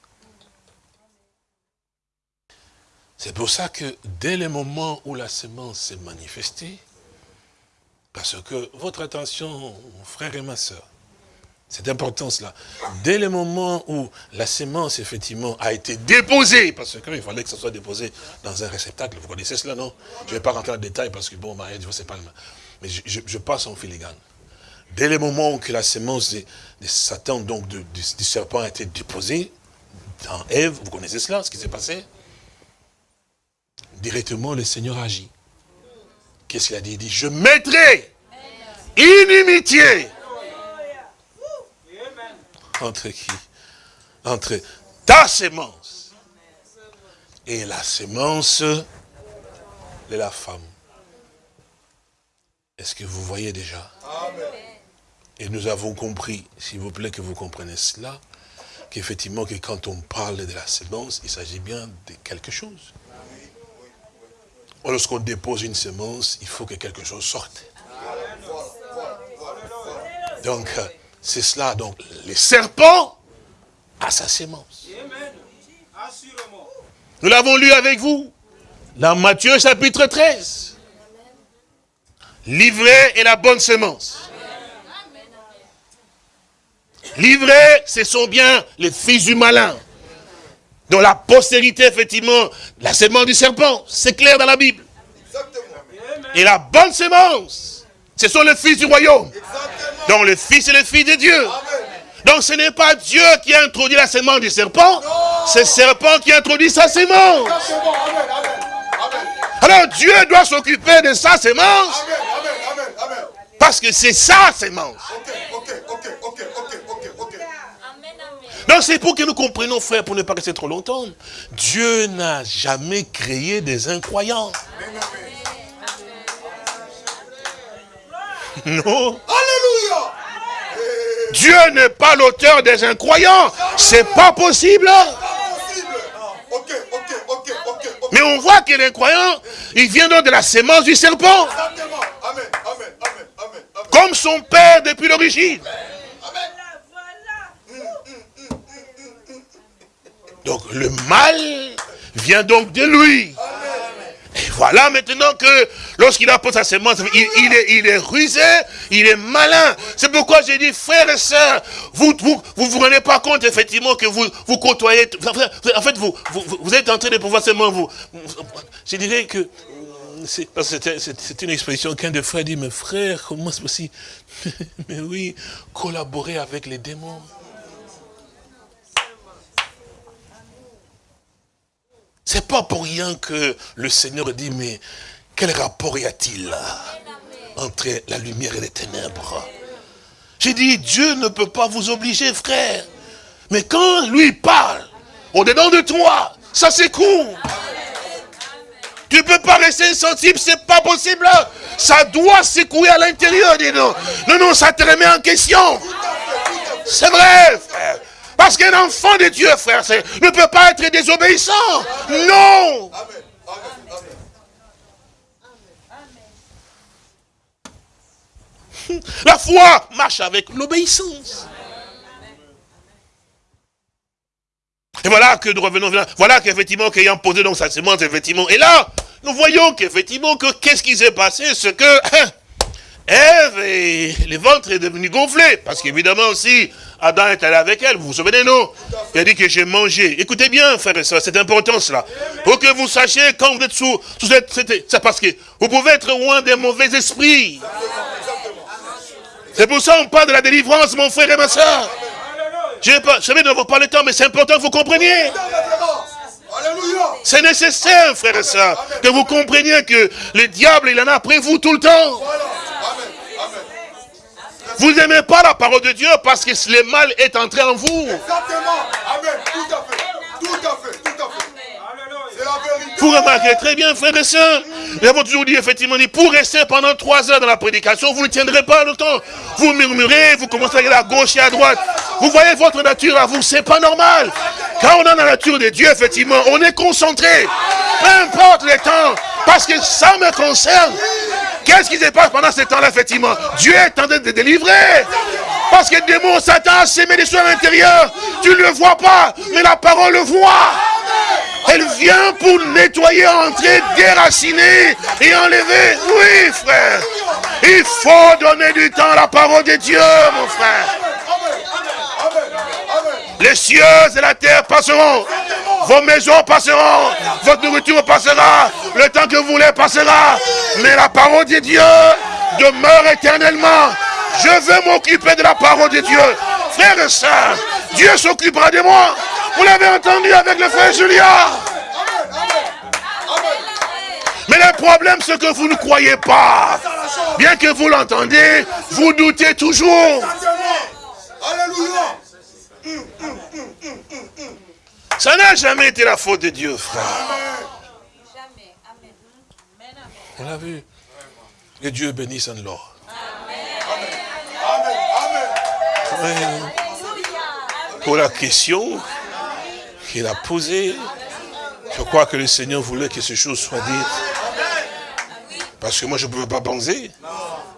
C'est pour ça que dès le moment où la semence s'est manifestée, parce que votre attention, frère et ma soeur, c'est important cela. Dès le moment où la semence, effectivement, a été déposée, parce qu'il fallait que ça soit déposé dans un réceptacle, vous connaissez cela, non? Je ne vais pas rentrer en détail parce que, bon, Marie, c'est pas le Mais je, passe en filigrane. Dès le moment où la semence de, Satan, donc du, serpent, a été déposée dans Ève, vous connaissez cela, ce qui s'est passé? Directement, le Seigneur agit. Qu'est-ce qu'il a dit? Il dit, je mettrai inimitié entre qui? Entre ta sémence et la sémence de la femme. Est-ce que vous voyez déjà? Et nous avons compris, s'il vous plaît que vous comprenez cela, qu'effectivement que quand on parle de la sémence, il s'agit bien de quelque chose. Lorsqu'on dépose une sémence, il faut que quelque chose sorte. Donc, c'est cela, donc, les serpents à sa sémence. Nous l'avons lu avec vous, dans Matthieu chapitre 13. Livré est la bonne sémence. Livré, ce sont bien les fils du malin. Dont la postérité, effectivement, la sémence du serpent. C'est clair dans la Bible. Et la bonne sémence, ce sont les fils du royaume. Donc le Fils est le Fils de Dieu. Donc ce n'est pas Dieu qui a introduit la sémence du serpent, c'est le serpent qui a introduit sa sémence. Alors Dieu doit s'occuper de sa sémence. Parce que c'est sa sémence. Donc c'est pour que nous comprenions, frère, pour ne pas rester trop longtemps. Dieu n'a jamais créé des incroyants. Non. Alléluia. Dieu n'est pas l'auteur des incroyants. C'est pas possible. Mais on voit que l'incroyant, il vient donc de la sémence du serpent. Comme son père depuis l'origine. Donc le mal vient donc de lui. Voilà maintenant que lorsqu'il apporte sa sémence, il, est, rusé, il est malin. C'est pourquoi j'ai dit, frères et sœurs, vous vous, vous rendez pas compte effectivement que vous vous côtoyez. En fait, vous, vous, êtes en train de pouvoir seulement vous. Je dirais que c'est une expression qu'un des frères dit, mais frère, comment c'est possible? Mais oui, collaborer avec les démons. C'est pas pour rien que le Seigneur dit, mais quel rapport y a-t-il entre la lumière et les ténèbres? J'ai dit, Dieu ne peut pas vous obliger, frère. Mais quand lui parle, au-dedans de toi, ça s'écoule. Tu ne peux pas rester insensible, c'est pas possible. Ça doit s'écouler à l'intérieur, dis non. Non, non, ça te remet en question. C'est vrai, frère. Parce qu'un enfant de Dieu, frère, ne peut pas être désobéissant. Non. La foi marche avec l'obéissance. Et voilà que nous revenons, voilà qu'effectivement, qu'ayant posé donc sa sémence, effectivement, et là, nous voyons qu'effectivement, que qu'est-ce qui s'est passé, ce que Ève et le ventre est devenu gonflé, parce qu'évidemment aussi, Adam est allé avec elle, vous vous souvenez, non? Il a dit que j'ai mangé. Écoutez bien, frère et soeur, c'est important cela. Pour que vous sachiez, quand vous êtes sous, c'est parce que vous pouvez être loin des mauvais esprits. C'est pour ça qu'on parle de la délivrance, mon frère et ma soeur. Je ne sais pas, le temps, mais c'est important que vous compreniez? C'est nécessaire, frère et soeur, que vous compreniez que le diable, il en a après vous tout le temps. Vous n'aimez pas la parole de Dieu parce que le mal est entré en vous. Exactement. Amen. Tout à fait. Tout à fait. Tout à fait. C'est la vérité. Vous remarquez très bien, frères et sœurs. Nous avons toujours dit, effectivement, pour rester pendant trois heures dans la prédication, vous ne tiendrez pas longtemps. Vous murmurez, vous commencez à aller à gauche et à droite. Vous voyez votre nature à vous, c'est pas normal. Quand on a la nature de Dieu, effectivement, on est concentré. Peu importe le temps, parce que ça me concerne. Qu'est-ce qui se passe pendant ce temps-là, effectivement? Dieu est en train de délivrer. Parce que le démon, Satan sémé des choses à l'intérieur. Tu ne le vois pas, mais la parole le voit. Elle vient pour nettoyer, entrer, déraciner et enlever. Oui, frère. Il faut donner du temps à la parole de Dieu, mon frère. Les cieux et la terre passeront. Vos maisons passeront. Votre nourriture passera. Le temps que vous voulez passera. Mais la parole de Dieu demeure éternellement. Je veux m'occuper de la parole de Dieu. Frères et sœurs, Dieu s'occupera de moi. Vous l'avez entendu avec le frère Julien. Mais le problème, c'est que vous ne croyez pas. Bien que vous l'entendez, vous doutez toujours. Ça n'a jamais été la faute de Dieu, frère. On l'a vu. Que Dieu bénisse en l'or. Pour la question qu'il a posée, je crois que le Seigneur voulait que ces choses soient dites. Parce que moi, je ne pouvais pas penser.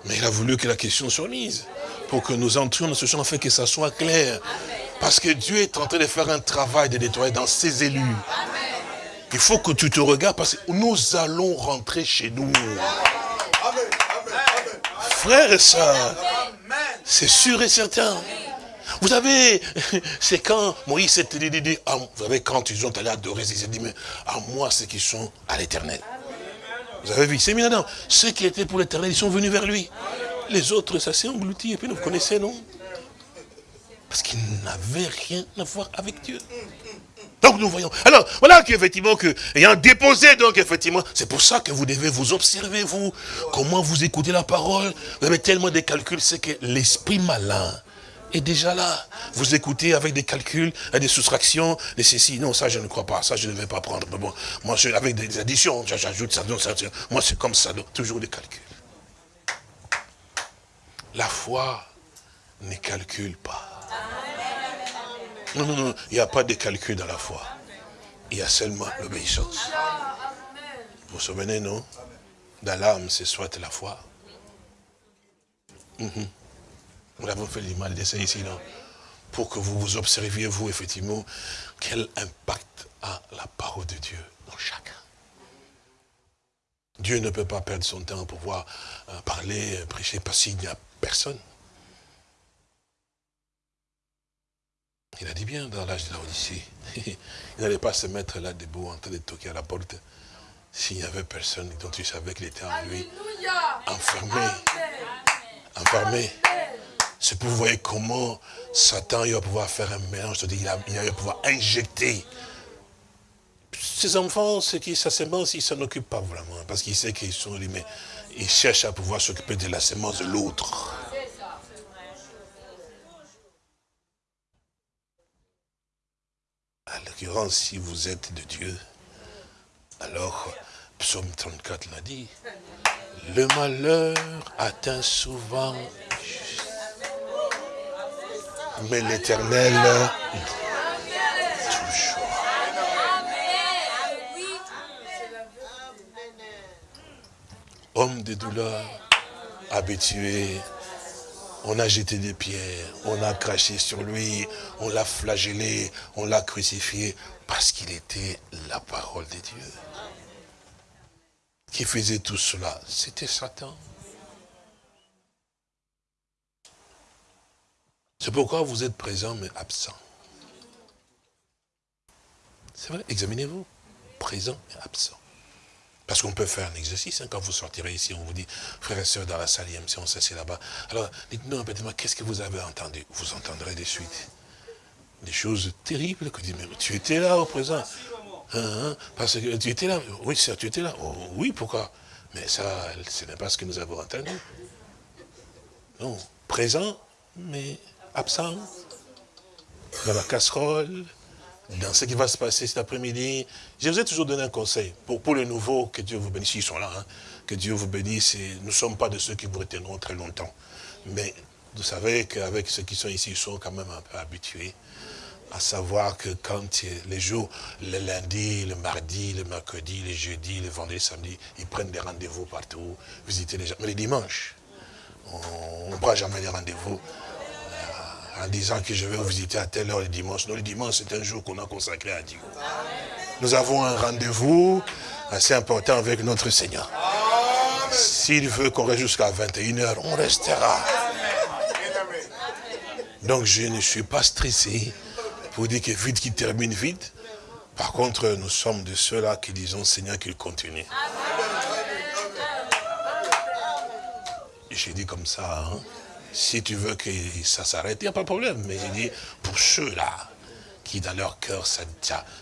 Mais il a voulu que la question soit mise. Pour que nous entrions dans ce champ, fait que ça soit clair. Parce que Dieu est en train de faire un travail de nettoyer dans ses élus. Il faut que tu te regardes parce que nous allons rentrer chez nous. Frères et sœurs, c'est sûr et certain. Vous savez, c'est quand Moïse s'est dit, ah, vous savez, quand ils ont allé adorer, ils ont dit, mais à moi, ceux qui sont à l'éternel. Vous avez vu, c'est mis Ceux qui étaient pour l'éternel, ils sont venus vers lui. Les autres, ça s'est englouti, et puis vous connaissez, non? Parce qu'il n'avait rien à voir avec Dieu. Donc nous voyons. Alors, voilà qu'effectivement, que, ayant déposé, donc effectivement, c'est pour ça que vous devez vous observer, vous, comment vous écoutez la parole. Vous avez tellement de calculs, c'est que l'esprit malin est déjà là. Vous écoutez avec des calculs, des soustractions, des ceci. Non, ça je ne crois pas, ça je ne vais pas prendre. Mais bon, moi, je, avec des additions, j'ajoute ça, non, ça, moi c'est comme ça, toujours des calculs. La foi ne calcule pas. Non, non, non, il n'y a pas de calcul dans la foi. Il y a seulement l'obéissance. Vous vous souvenez, non? Dans l'âme, c'est soit la foi. Mhm. Nous avons fait l'image d'essai ici, non? Pour que vous vous observiez, vous, effectivement, quel impact a la parole de Dieu dans chacun. Dieu ne peut pas perdre son temps pour pouvoir euh, parler, prêcher, parce qu'il n'y a personne. Il a dit bien dans l'âge de la Odyssée. il n'allait pas se mettre là debout en train de toquer à la porte s'il n'y avait personne dont il savait qu'il était en lui. Enfermé. Enfermé. C'est pour voir comment Satan il va pouvoir faire un mélange, il va pouvoir injecter. Ces enfants, ce qui, sa semence, il ne s'en occupe pas vraiment, parce qu'il sait qu'ils sont mais il cherche à pouvoir s'occuper de la semence de l'autre. À l'occurrence, si vous êtes de Dieu, alors, psaume 34 l'a dit, le malheur atteint souvent, mais l'éternel, toujours. Homme de douleur, habitué on a jeté des pierres, on a craché sur lui, on l'a flagellé, on l'a crucifié, parce qu'il était la parole de Dieu. Qui faisait tout cela C'était Satan. C'est pourquoi vous êtes présent mais absent. C'est vrai, examinez-vous. Présent et absent. Parce qu'on peut faire un exercice, hein, quand vous sortirez ici, on vous dit, frères et sœurs, dans la salle, si on s'assied là-bas. Alors, dites-nous peu, qu'est-ce que vous avez entendu? Vous entendrez des suites. Des choses terribles que dit, mais tu étais là au présent. Hein, hein, parce que tu étais là. Oui, sœur, tu étais là. Oh, oui, pourquoi? Mais ça, ce n'est pas ce que nous avons entendu. Non, présent, mais absent. Dans la casserole, dans ce qui va se passer cet après-midi. Je vous ai toujours donné un conseil. Pour, les nouveaux, que Dieu vous bénisse, ils sont là, hein. que Dieu vous bénisse. nous ne sommes pas de ceux qui vous retiendront très longtemps. Mais vous savez qu'avec ceux qui sont ici, ils sont quand même un peu habitués à savoir que quand les jours, le lundi, le mardi, le mercredi, le jeudi, le vendredi, le samedi, ils prennent des rendez-vous partout, visiter les gens. Mais les dimanches, on ne prend jamais des rendez-vous. En disant que je vais vous visiter à telle heure le dimanche. Non, le dimanche, c'est un jour qu'on a consacré à Dieu. Nous avons un rendez-vous assez important avec notre Seigneur. S'il veut qu'on reste jusqu'à 21h, on restera. Donc je ne suis pas stressé pour dire que vite qu'il termine vite. Par contre, nous sommes de ceux-là qui disons, Seigneur, qu'il continue. J'ai dit comme ça, hein. Si tu veux que ça s'arrête, il n'y a pas de problème. Mais j'ai dit, pour ceux-là, qui dans leur cœur, ça,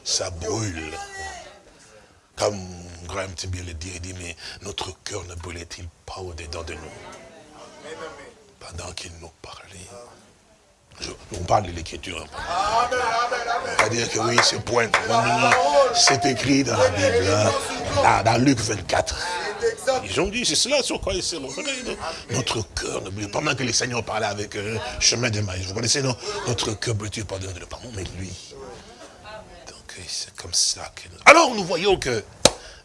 ça, brûle. Comme Graham bien le dit, il dit, mais notre cœur ne brûlait-il pas au-dedans de nous? Pendant qu'il nous parlait on parle de l'écriture. On va dire que oui, c'est point. C'est écrit dans la Bible, hein. dans, Luc 24. Ils ont dit, c'est cela sur quoi ils s'est Notre cœur ne pas. Pendant que le Seigneur parlait avec eux, chemin de maïs. Vous connaissez, non? Notre cœur brûle pas de le pardon, mais lui. Donc, c'est comme ça que nous... Alors, nous voyons que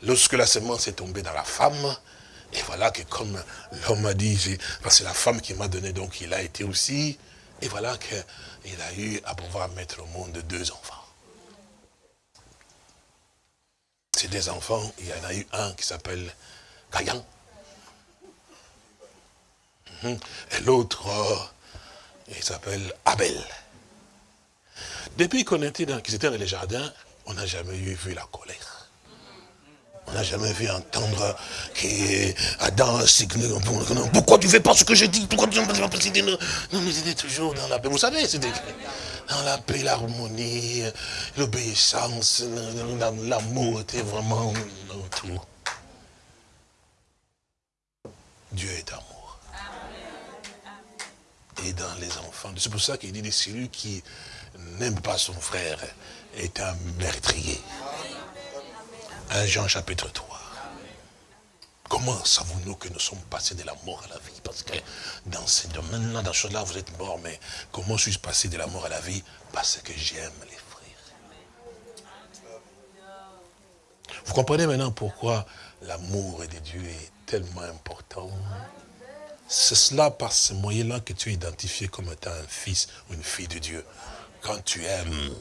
lorsque la semence est tombée dans la femme, et voilà que comme l'homme a dit, c'est la femme qui m'a donné, donc il a été aussi et voilà qu'il a eu à pouvoir mettre au monde deux enfants. Ces deux enfants, il y en a eu un qui s'appelle Mhm. Et l'autre, il s'appelle Abel. Depuis qu'on était dans, dans les jardins, on n'a jamais eu vu la colère. On n'a jamais vu entendre qu'Adam, pourquoi tu ne fais pas ce que je dis Pourquoi tu ne fais pas ce que Non, mais c'était toujours dans la paix. Vous savez, c'était dans la paix, l'harmonie, l'obéissance, l'amour était vraiment tout. Dieu est amour. Et dans les enfants. C'est pour ça qu'il dit, celui qui n'aime pas son frère est un meurtrier. 1 Jean chapitre 3. Comment savons-nous que nous sommes passés de la mort à la vie? Parce que dans ces domaines-là, dans ces choses-là, vous êtes morts, mais comment suis-je passé de la mort à la vie? Parce que j'aime les frères. Vous comprenez maintenant pourquoi l'amour de Dieu est tellement important C'est cela, par ce moyen-là, que tu es identifié comme étant un fils ou une fille de Dieu. Quand tu aimes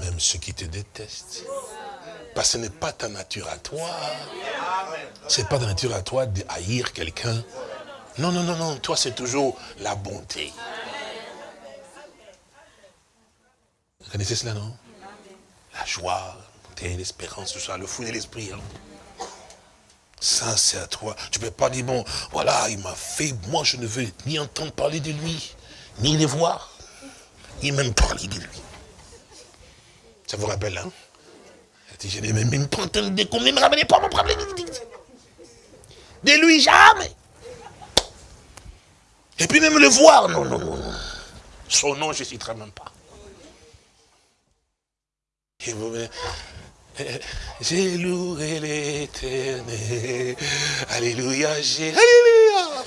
même ceux qui te détestent. Parce que ce n'est pas ta nature à toi. Ce n'est pas ta nature à toi de haïr quelqu'un. Non, non, non, non. Toi, c'est toujours la bonté. Vous connaissez cela, non? La joie, l'espérance, tout ça, le fou de l'esprit. Hein. Ça, c'est à toi. Tu ne peux pas dire, bon, voilà, il m'a fait, moi, je ne veux ni entendre parler de lui, ni le voir, ni même parler de lui. Ça vous rappelle, hein? Je n'ai même pas entendu de combien me ramener pas mon problème. De lui, jamais. Et puis même le voir, non, non, non. Son nom, je ne citerai même pas. Et vous, j'ai loué l'éternel. Alléluia, j'ai. Alléluia.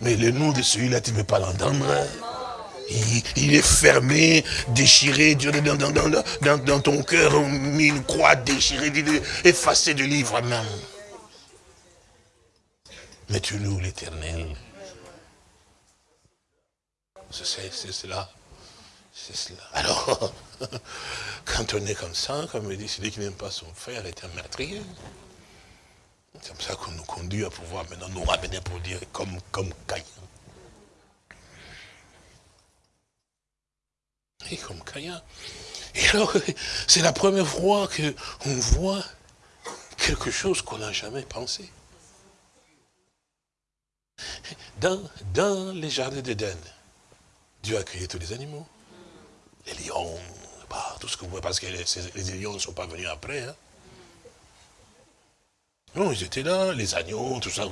Mais le nom de celui-là, tu ne veux pas l'entendre. Il, est fermé, déchiré, dans, dans, dans, ton cœur, mis une croix déchirée, effacée du livre même. Mais tu loues l'éternel. C'est cela. C'est cela. Alors, quand on est comme ça, comme il dit, celui qui n'aime pas son frère est un meurtrier. C'est comme ça qu'on nous conduit à pouvoir maintenant nous ramener pour dire comme, comme Caïn. Et comme Caïn. Et alors, c'est la première fois qu'on voit quelque chose qu'on n'a jamais pensé. Dans, dans les jardins d'Éden, Dieu a créé tous les animaux. Les lions, bah, tout ce que vous voyez, parce que les, lions ne sont pas venus après. Hein. Non, ils étaient là, les agneaux, tout ça,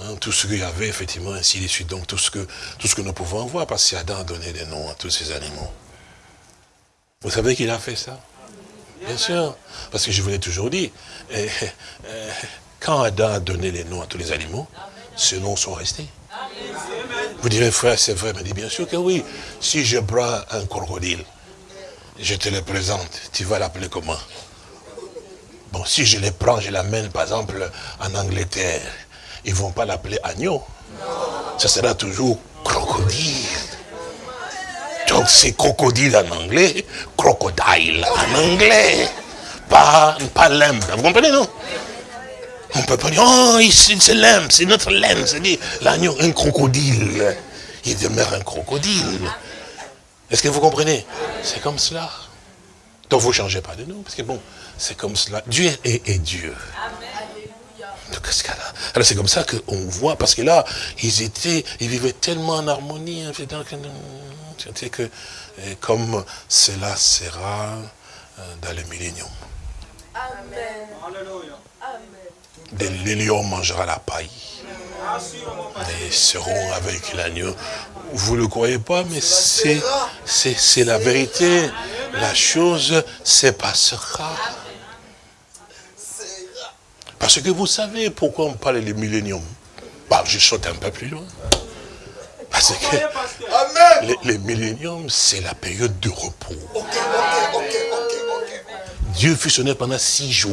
Hein, tout ce qu'il y avait, effectivement, ainsi de suite. Donc tout ce que, tout ce que nous pouvons voir, parce qu'Adam a donné des noms à tous ces animaux. Vous savez qu'il a fait ça? Bien sûr. Parce que je vous l'ai toujours dit, eh, eh, quand Adam a donné les noms à tous les animaux, ces noms sont restés. Vous direz, frère, c'est vrai, mais dit bien sûr que oui. Si je prends un crocodile, je te le présente, tu vas l'appeler comment? Bon, si je le prends, je l'amène par exemple en Angleterre, ils ne vont pas l'appeler agneau. Ça sera toujours crocodile. Donc c'est crocodile en anglais, crocodile en anglais. Pas, pas Vous comprenez, non? On ne peut pas dire, oh, c'est l'âme, c'est notre laine. C'est-à-dire, l'agneau, un crocodile. Il demeure un crocodile. Est-ce que vous comprenez? C'est comme cela. Donc vous ne changez pas de nous, parce que bon, c'est comme cela. Dieu est, Dieu. Alors c'est comme ça qu'on voit, parce que là, ils étaient, ils vivaient tellement en harmonie, c'est que comme cela sera euh, dans le millénium. Amen. Les lions mangera la paille. Et seront avec l'agneau. Vous ne le croyez pas, mais c'est la vérité. La chose se passera. Parce que vous savez pourquoi on parle du millénium. Bah, je saute un peu plus loin. Parce que les, milléniums, c'est la période de repos. Dieu fut sonné pendant six jours.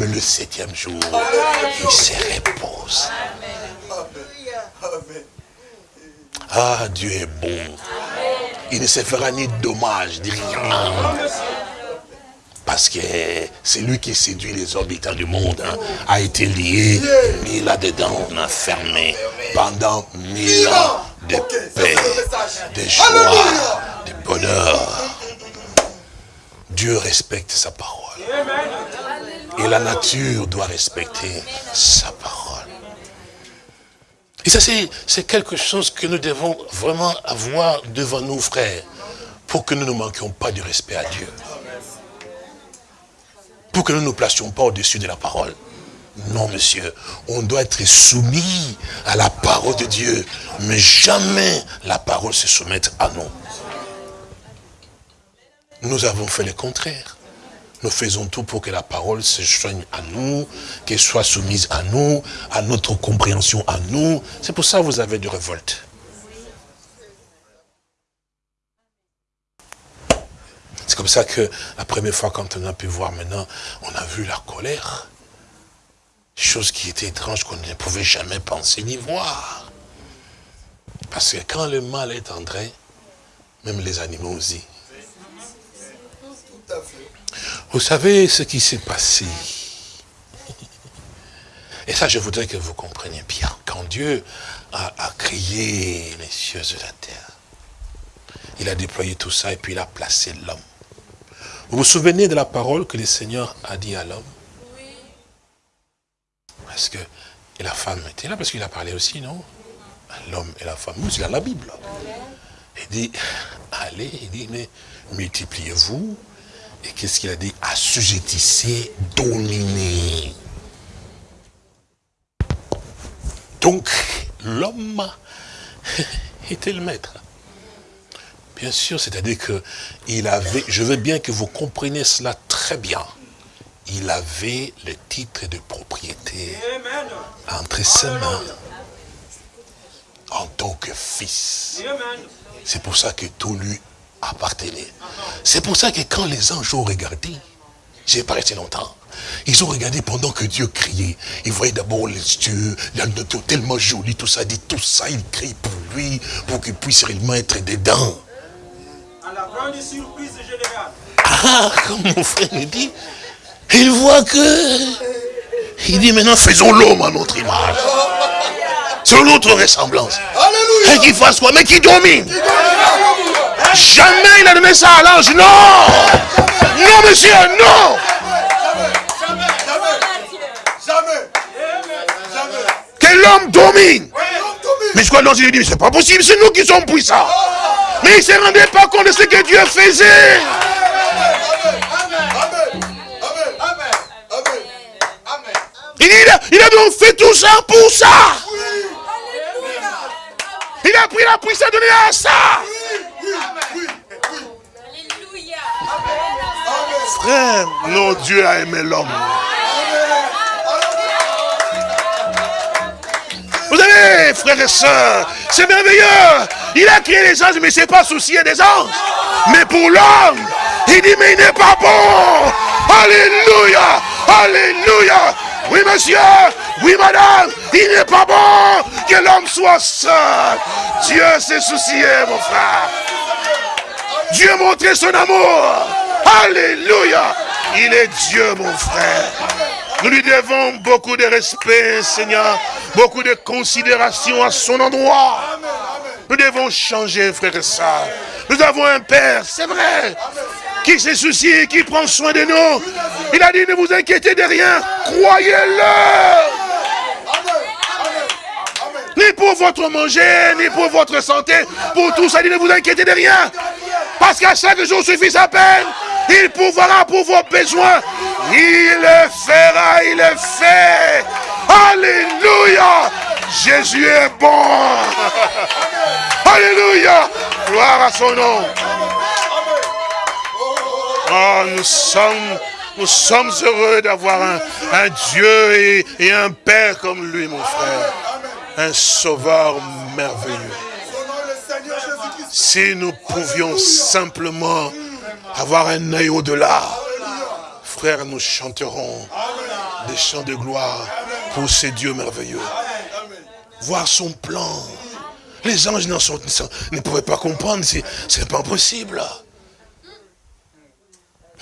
Mais le septième jour, il se repose. Ah, Dieu est bon. Il ne se fera ni dommage, ni rien. Parce que c'est lui qui séduit les habitants du monde, hein, a été lié, mis là-dedans, enfermé, pendant mille ans de paix, de joie, de bonheur. Dieu respecte sa parole. Et la nature doit respecter sa parole. Et ça, c'est quelque chose que nous devons vraiment avoir devant nous, frères, pour que nous ne manquions pas du respect à Dieu. Pour que nous ne nous placions pas au-dessus de la parole. Non, monsieur, on doit être soumis à la parole de Dieu, mais jamais la parole se soumettre à nous. Nous avons fait le contraire. Nous faisons tout pour que la parole se joigne à nous, qu'elle soit soumise à nous, à notre compréhension à nous. C'est pour ça que vous avez du révolte. C'est comme ça que la première fois quand on a pu voir maintenant, on a vu la colère. Chose qui était étrange qu'on ne pouvait jamais penser ni voir. Parce que quand le mal est entré, même les animaux aussi. Vous savez ce qui s'est passé. Et ça, je voudrais que vous compreniez bien. Quand Dieu a, a, créé les cieux et la terre, il a déployé tout ça et puis il a placé l'homme. Vous vous souvenez de la parole que le Seigneur a dit à l'homme? Oui. Parce que et la femme était là, parce qu'il a parlé aussi, non? L'homme et la femme, c'est dans la Bible. Il dit, allez, il dit, mais multipliez-vous, et qu'est-ce qu'il a dit? Assujettissez, dominez. Donc, l'homme était le maître. Bien sûr, c'est-à-dire que il avait, je veux bien que vous compreniez cela très bien. Il avait le titre de propriété entre ses mains en tant que fils. C'est pour ça que tout lui appartenait. C'est pour ça que quand les anges ont regardé, j'ai pas resté longtemps. Ils ont regardé pendant que Dieu criait. Ils voyaient d'abord les yeux, la nature tellement jolie, tout ça, dit tout ça, il crie pour lui, pour qu'il puisse réellement être dedans. À la grande surprise générale. Ah, comme mon frère dit, il voit que... Il dit maintenant faisons l'homme à notre image. Selon notre ressemblance. Alléluia. Et qu'il fasse quoi? Mais qui domine. Jamais il a donné ça à l'ange. Non Non, monsieur, non Que l'homme domine. Mais je crois l'ange lui dit, c'est pas possible, c'est nous qui sommes puissants. Mais il ne se rendait pas compte de ce que Dieu faisait. Il a, il a donc fait tout ça pour ça. Il a pris la puissance donner à ça. Frère, non, Dieu a aimé l'homme. Vous savez, frères et sœurs, c'est merveilleux. Il a créé les anges, mais c'est pas soucier des anges. Mais pour l'homme, il dit, mais il n'est pas bon. Alléluia. Alléluia. Oui, monsieur, Oui, madame, il n'est pas bon que l'homme soit seul. Dieu s'est soucié, mon frère. Dieu a montré son amour. Alléluia. Il est Dieu, mon frère. Nous lui devons beaucoup de respect, Seigneur, beaucoup de considération à son endroit. Nous devons changer, frère et sœurs. Nous avons un Père, c'est vrai, qui se soucie, qui prend soin de nous. Il a dit, ne vous inquiétez de rien, croyez-le. Ni pour votre manger, ni pour votre santé, pour tout ça, il ne vous inquiétez de rien. Parce qu'à chaque jour suffit sa peine. Il pourvoira pour vos besoins. Il le fera, il le fait. Alléluia. Jésus est bon. Alléluia. Gloire à son nom. Oh, nous sommes, nous sommes heureux d'avoir un, Dieu et, et un Père comme lui, mon frère. Un sauveur merveilleux. Si nous pouvions simplement avoir un œil au-delà, frère, nous chanterons des chants de gloire pour ces dieux merveilleux. Voir son plan. Les anges ne pouvaient pas comprendre, c'est pas possible.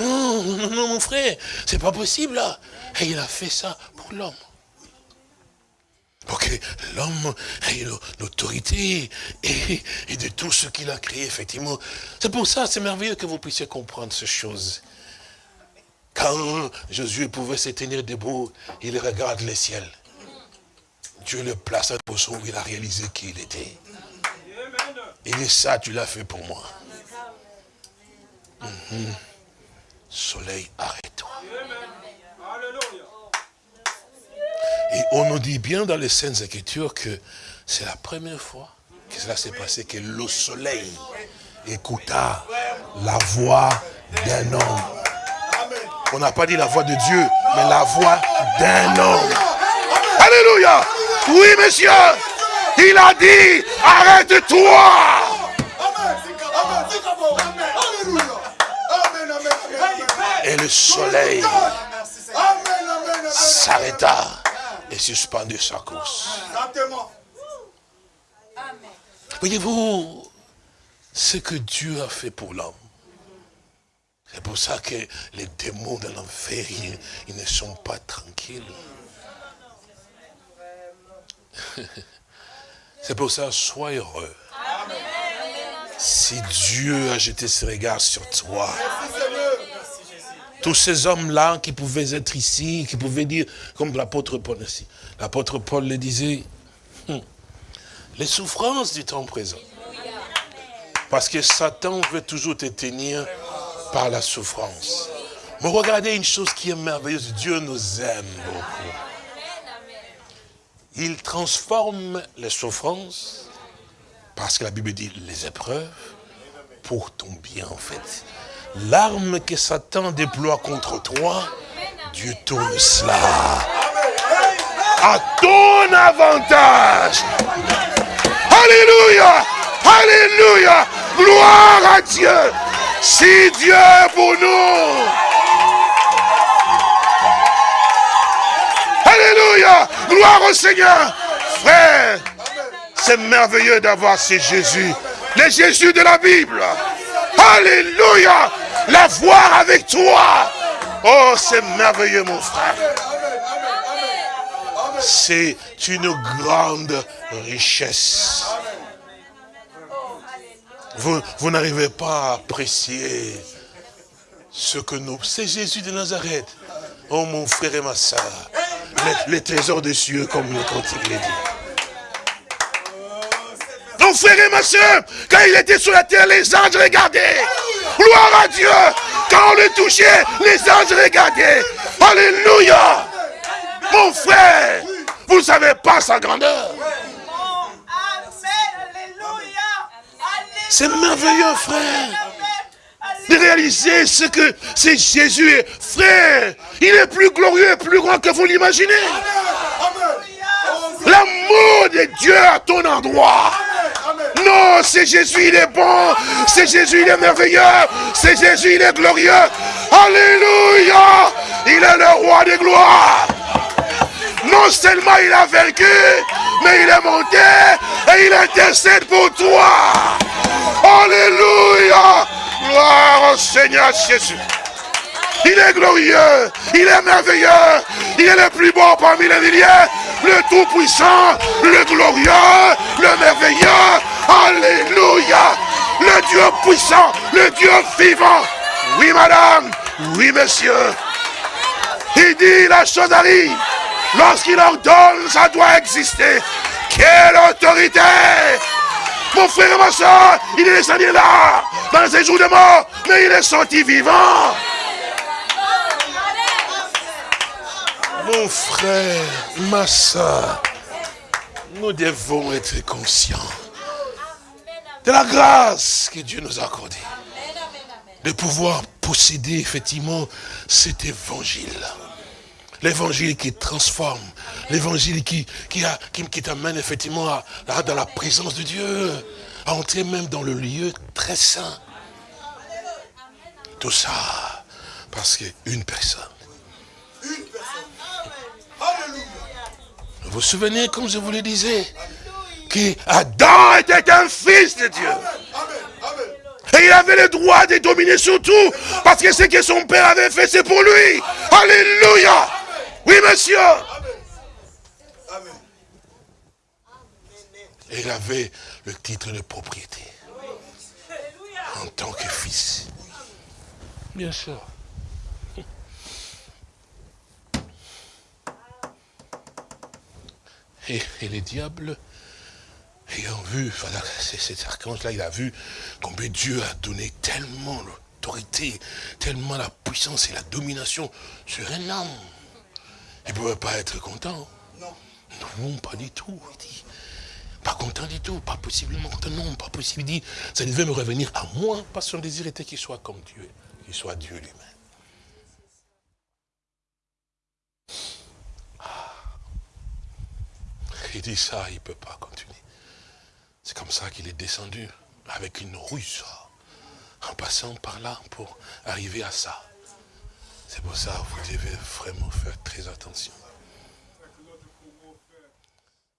Non, non, non, mon frère, c'est pas possible. Et il a fait ça pour l'homme. Pour que l'homme ait l'autorité et, de tout ce qu'il a créé, effectivement. C'est pour ça, c'est merveilleux que vous puissiez comprendre ces choses. Quand Jésus pouvait se tenir debout, il regarde les ciels. Dieu le place à position où il a réalisé qui il était. Il dit ça, tu l'as fait pour moi. Mhm. Soleil, arrête-toi. Et on nous dit bien dans les Saintes Écritures que c'est la première fois que cela s'est passé, que le soleil écouta la voix d'un homme. On n'a pas dit la voix de Dieu, mais la voix d'un homme. Alléluia. Oui, monsieur. Il a dit, arrête-toi. Et le soleil s'arrêta et suspendit sa course. Voyez-vous ce que Dieu a fait pour l'homme. C'est pour ça que les démons de l'enfer, ils, ne sont pas tranquilles. C'est pour ça, sois heureux. Si Dieu a jeté ses regards sur toi, tous ces hommes-là qui pouvaient être ici, qui pouvaient dire, comme l'apôtre Paul ici, l'apôtre Paul le disait, hum, les souffrances du temps présent. Parce que Satan veut toujours te tenir par la souffrance. Mais regardez une chose qui est merveilleuse, Dieu nous aime beaucoup. Il transforme les souffrances, parce que la Bible dit les épreuves, pour ton bien en fait. L'arme que Satan déploie contre toi, Dieu tourne cela à ton avantage. Alléluia, Alléluia, gloire à Dieu. Si Dieu est pour nous, Alléluia, gloire au Seigneur. Frère, c'est merveilleux d'avoir ces Jésus, les Jésus de la Bible. Alléluia. La voir avec toi. Oh, c'est merveilleux, mon frère. C'est une grande richesse. Vous, vous n'arrivez pas à apprécier ce que nous... C'est Jésus de Nazareth. Oh, mon frère et ma soeur. Les, trésors des cieux, comme le cantique l'a dit. Mon frère et ma soeur, quand il était sur la terre, les anges regardaient. Gloire à Dieu. Quand on le touchait, les anges regardaient. Alléluia. Mon frère, vous ne savez pas sa grandeur. C'est merveilleux, frère. De réaliser ce que c'est Jésus est. Frère, il est plus glorieux et plus grand que vous l'imaginez. L'amour de Dieu à ton endroit. Non, c'est Jésus, il est bon. C'est Jésus, il est merveilleux. C'est Jésus, il est glorieux. Alléluia. Il est le roi des gloires. Non seulement il a vaincu, mais il est monté et il intercède pour toi. Alléluia. Gloire au Seigneur Jésus. Il est glorieux, il est merveilleux, il est le plus beau parmi les milliers, le tout-puissant, le glorieux, le merveilleux. Alléluia. Le Dieu puissant, le Dieu vivant. Oui, madame, oui, monsieur. Il dit, la chose arrive. Lorsqu'il ordonne, ça doit exister. Quelle autorité Mon frère et ma soeur, il est descendu là, dans ses jours de mort, mais il est sorti vivant. Mon frère, ma soeur, nous devons être conscients de la grâce que Dieu nous a accordée. De pouvoir posséder effectivement cet évangile. L'évangile qui transforme, l'évangile qui, qui, qui, t'amène effectivement à, dans la présence de Dieu, à entrer même dans le lieu très saint. Tout ça, parce qu'une personne. Une personne. Vous vous souvenez, comme je vous le disais, qu'Adam était un fils de Dieu. Et il avait le droit de dominer sur tout, parce que ce que son père avait fait, c'est pour lui. Alléluia. Oui, monsieur. Et il avait le titre de propriété. En tant que fils. Bien sûr. Et, et les diables, ayant vu, voilà, cet archange-là, il a vu combien Dieu a donné tellement l'autorité, tellement la puissance et la domination sur un homme. Il ne pouvait pas être content. Non. Non, pas du tout. Il dit, pas content du tout, pas possiblement content. Non, pas possible. Il dit, ça devait me revenir à moi, parce que son désir était qu'il soit comme Dieu, qu'il soit Dieu lui-même. Ah. Il dit ça, il ne peut pas continuer. C'est comme ça qu'il est descendu, avec une ruse, en passant par là pour arriver à ça. C'est pour ça que vous devez vraiment faire très attention.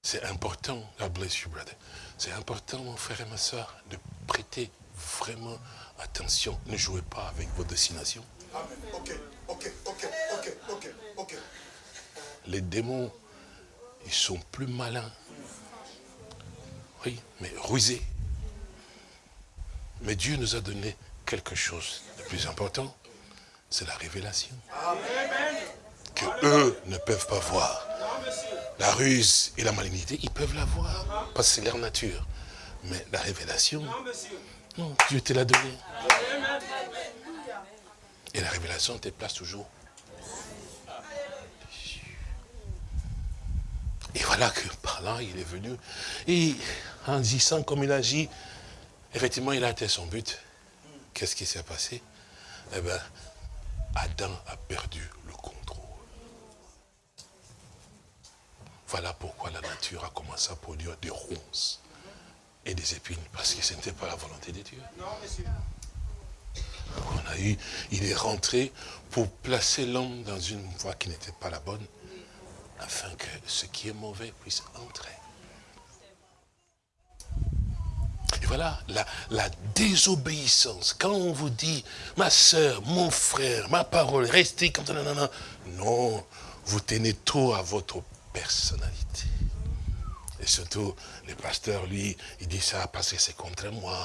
C'est important, God bless you, brother. C'est important, mon frère et ma soeur, de prêter vraiment attention. Ne jouez pas avec vos destinations. Ok, ok, ok, ok, ok, ok. Les démons, ils sont plus malins. Oui, mais rusés. Mais Dieu nous a donné quelque chose de plus important c'est la révélation. Que eux ne peuvent pas voir. La ruse et la malignité, ils peuvent la voir, parce que c'est leur nature. Mais la révélation, non, Dieu te l'a donné. Et la révélation te place toujours. Et voilà que par là, il est venu. Et en disant comme il agit, effectivement, il a atteint son but. Qu'est-ce qui s'est passé? Eh bien, Adam a perdu le contrôle. Voilà pourquoi la nature a commencé à produire des ronces et des épines, parce que ce n'était pas la volonté de Dieu. On a eu, il est rentré pour placer l'homme dans une voie qui n'était pas la bonne, afin que ce qui est mauvais puisse entrer. Et voilà, la, désobéissance. Quand on vous dit, ma soeur, mon frère, ma parole, restez comme ça, non, non, non. Vous tenez trop à votre personnalité. Et surtout, le pasteur, lui, il dit ça parce que c'est contre moi.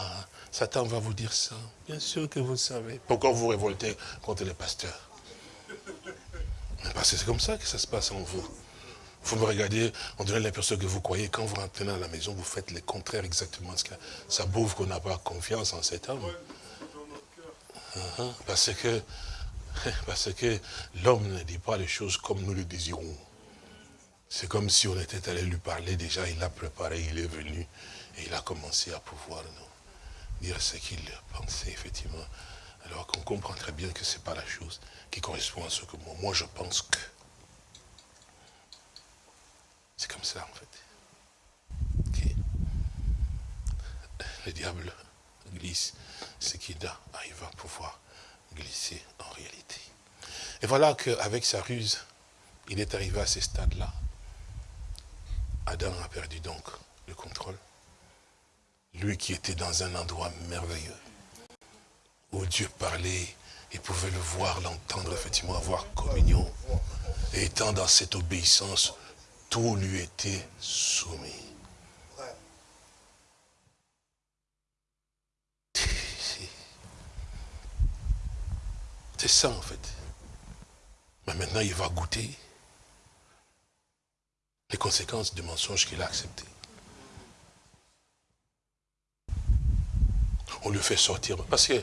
Satan va vous dire ça. Bien sûr que vous savez. Pourquoi vous révoltez contre le pasteur? Parce que c'est comme ça que ça se passe en vous. Vous me regardez, on dirait l'impression que vous croyez, quand vous rentrez dans la maison, vous faites le contraire exactement. Ça prouve qu'on n'a pas confiance en cet homme. Uh-huh. Parce que, parce que l'homme ne dit pas les choses comme nous le désirons. C'est comme si on était allé lui parler déjà, il l'a préparé, il est venu, et il a commencé à pouvoir nous dire ce qu'il pensait, effectivement. Alors qu'on comprend très bien que ce n'est pas la chose qui correspond à ce que moi, moi je pense que. C'est comme ça, en fait. Le diable glisse ce qui arrive à pouvoir glisser en réalité. Et voilà qu'avec sa ruse, il est arrivé à ce stade-là. Adam a perdu donc le contrôle. Lui qui était dans un endroit merveilleux, où Dieu parlait, il pouvait le voir, l'entendre, effectivement, avoir communion. Et étant dans cette obéissance, tout lui était soumis. C'est ça en fait. Mais maintenant, il va goûter les conséquences du mensonge qu'il a accepté. On lui fait sortir. Parce que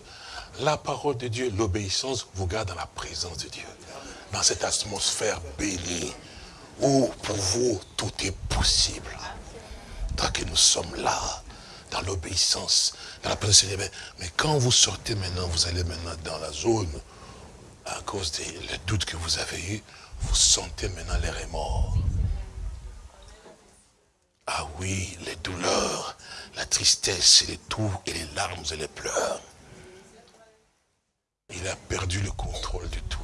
la parole de Dieu, l'obéissance, vous garde dans la présence de Dieu. Dans cette atmosphère bénie, où pour vous tout est possible. Tant que nous sommes là, dans l'obéissance, dans la présence Dieu. Mais quand vous sortez maintenant, vous allez maintenant dans la zone, à cause des doutes que vous avez eus, vous sentez maintenant les remords. Ah oui, les douleurs, la tristesse, et les tout, et les larmes et les pleurs. Il a perdu le contrôle de tout.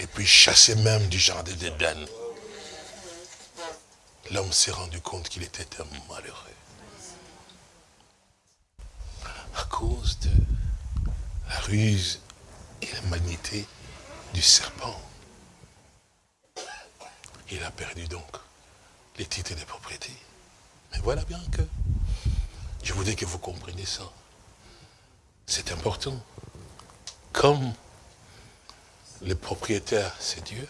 Et puis chassé même du jardin d'Éden. L'homme s'est rendu compte qu'il était un malheureux. À cause de la ruse et la magnité du serpent. Il a perdu donc les titres de propriété. Mais voilà bien que je voudrais que vous compreniez ça. C'est important. Comme le propriétaire, c'est Dieu,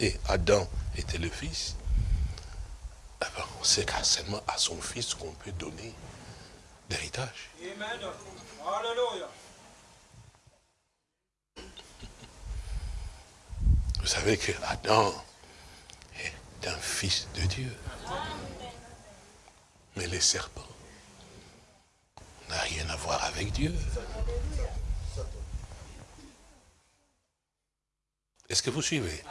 et Adam était le fils, eh ben, c'est seulement à son fils qu'on peut donner l'héritage. Vous savez que Adam est un fils de Dieu. Mais les serpents n'a rien à voir avec Dieu. Est-ce que vous suivez?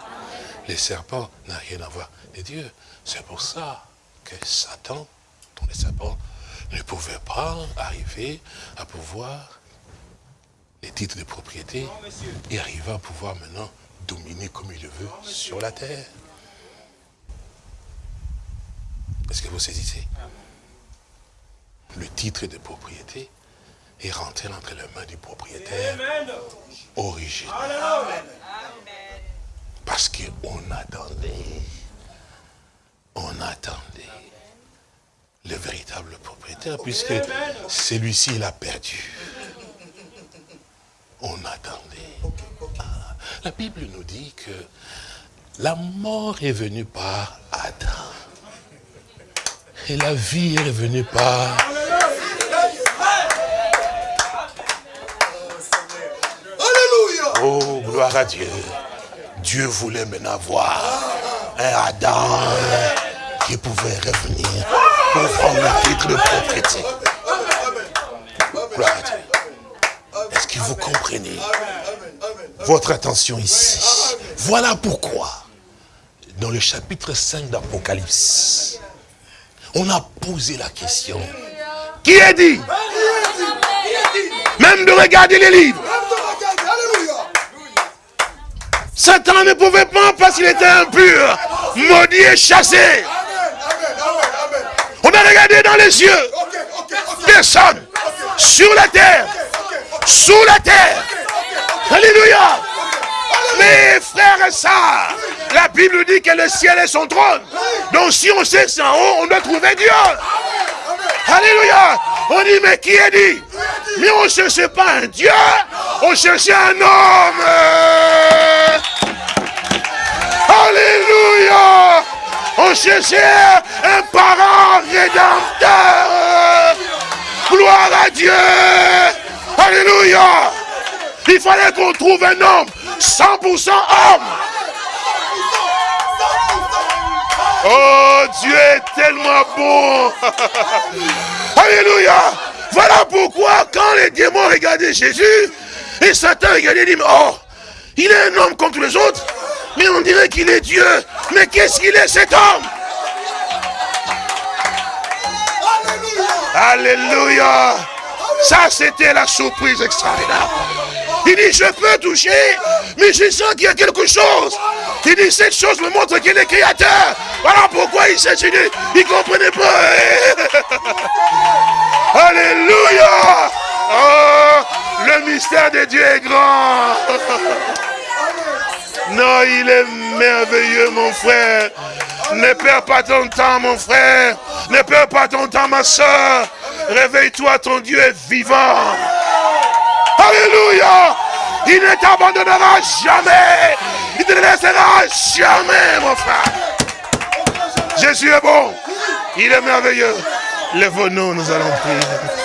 Les serpents n'ont rien à voir avec Dieu. C'est pour ça que Satan, dont les serpents, ne pouvait pas arriver à pouvoir les titres de propriété et arriver à pouvoir maintenant dominer comme il le veut sur la terre. Est-ce que vous saisissez? Le titre de propriété est rentré entre les mains du propriétaire original. Parce qu'on attendait, on attendait le véritable propriétaire, puisque celui-ci, il a perdu. On attendait. La Bible nous dit que la mort est venue par Adam. Et la vie est venue par... Alléluia. Oh, gloire à Dieu. Dieu voulait maintenant voir un Adam qui pouvait revenir pour prendre le titre Dieu. Est-ce que vous comprenez votre attention ici? Voilà pourquoi, dans le chapitre 5 d'Apocalypse, on a posé la question. Qui est dit? Même de regarder les livres. Satan ne pouvait pas parce qu'il était impur, maudit et chassé. On a regardé dans les yeux. Personne. Sur la terre. Sous la terre. Alléluia. Mes frères et sœurs, la Bible dit que le ciel est son trône. Donc si on sait c'est en haut, on doit trouver Dieu. Alléluia. On dit, mais qui est dit? Mais on ne cherchait pas un Dieu, on cherchait un homme. On cherchait un parent rédempteur. Gloire à Dieu. Alléluia. Il fallait qu'on trouve un homme 100% homme. Oh, Dieu est tellement bon. Alléluia. Voilà pourquoi quand les démons regardaient Jésus, et Satan regardait et dit, oh, il est un homme comme tous les autres, mais on dirait qu'il est Dieu. Mais qu'est-ce qu'il est cet homme? Alléluia. Ça, c'était la surprise extraordinaire. Il dit, je peux toucher, mais je sens qu'il y a quelque chose. Il dit, cette chose me montre qu'il est créateur. Voilà pourquoi il s'est dit, il ne comprenait pas. Alléluia. Oh, le mystère de Dieu est grand. Non, il est merveilleux, mon frère. Ne perds pas ton temps, mon frère. Ne perds pas ton temps, ma soeur. Réveille-toi, ton Dieu est vivant. Alléluia. Il ne t'abandonnera jamais. Il ne te laissera jamais, mon frère. Jésus est bon. Il est merveilleux. Lève-nous, nous allons prier.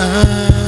Ah.